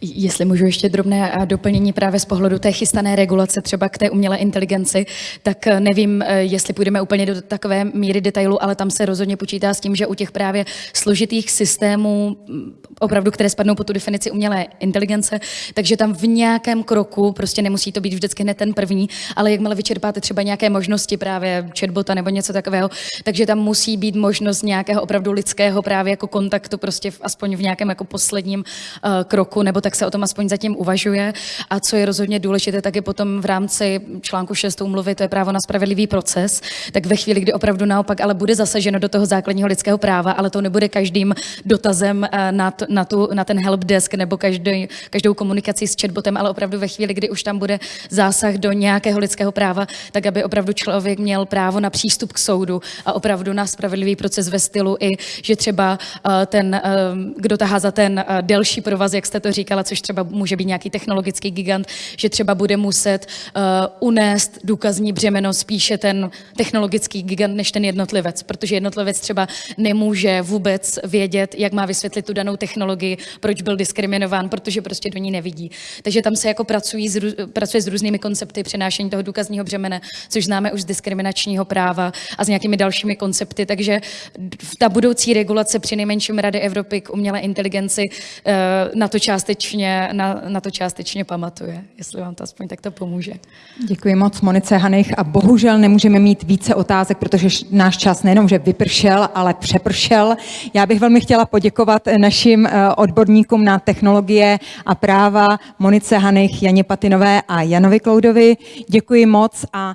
Jestli můžu ještě drobné doplnění právě z pohledu té chystané regulace třeba k té umělé inteligenci, tak eh, nevím, eh, jestli půjdeme úplně do takové míry detailu, ale tam se rozhodně počítá s tím, že u těch právě složitých systémů, mm, opravdu, které spadnou pod tu definici umělé inteligence, takže tam v nějakém kroku, prostě nemusí to být vždycky hned ten první, ale jakmile vyčerpáte třeba nějaké možnosti právě chatbota nebo něco takového, takže tam musí být možnost nějakého opravdu lidského právě jako kontaktu prostě v, aspoň v nějakém jako posledním uh, kroku nebo tak se o tom aspoň zatím uvažuje. A co je rozhodně důležité, tak je potom v rámci článku 6 umluvy, to je právo na spravedlivý proces, tak ve chvíli, kdy opravdu naopak ale bude zasaženo do toho základního lidského práva, ale to nebude každým dotazem eh, na, to, na, tu, na ten helpdesk nebo každý, každou komunikaci s chatbotem, ale opravdu ve chvíli, kdy už tam bude zásah do nějakého lidského práva, tak aby opravdu člověk měl právo na přístup k soudu a opravdu na spravedlivý proces ve stylu i, že třeba eh, ten, eh, kdo tahá za ten delší provaz, jak jste to říkal, říkala, což třeba může být nějaký technologický gigant, že třeba bude muset uh, unést důkazní břemeno spíše ten technologický gigant než ten jednotlivec, protože jednotlivec třeba nemůže vůbec vědět, jak má vysvětlit tu danou technologii, proč byl diskriminován, protože prostě do ní nevidí. Takže tam se jako pracují s, pracuje s různými koncepty přenášení toho důkazního břemene, což známe už z diskriminačního práva a s nějakými dalšími koncepty. Takže ta budoucí regulace při nejmenším Rady Evropy k umělé inteligenci uh, na to částečně částečně, na, na to částečně pamatuje, jestli vám to aspoň takto pomůže. Děkuji moc Monice Hanych a bohužel nemůžeme mít více otázek, protože náš čas nejenom, že vypršel, ale přepršel. Já bych velmi chtěla poděkovat našim eh, odborníkům na technologie a práva Monice Hanych, Janě Patinové a Janovi Kloudovi. Děkuji moc a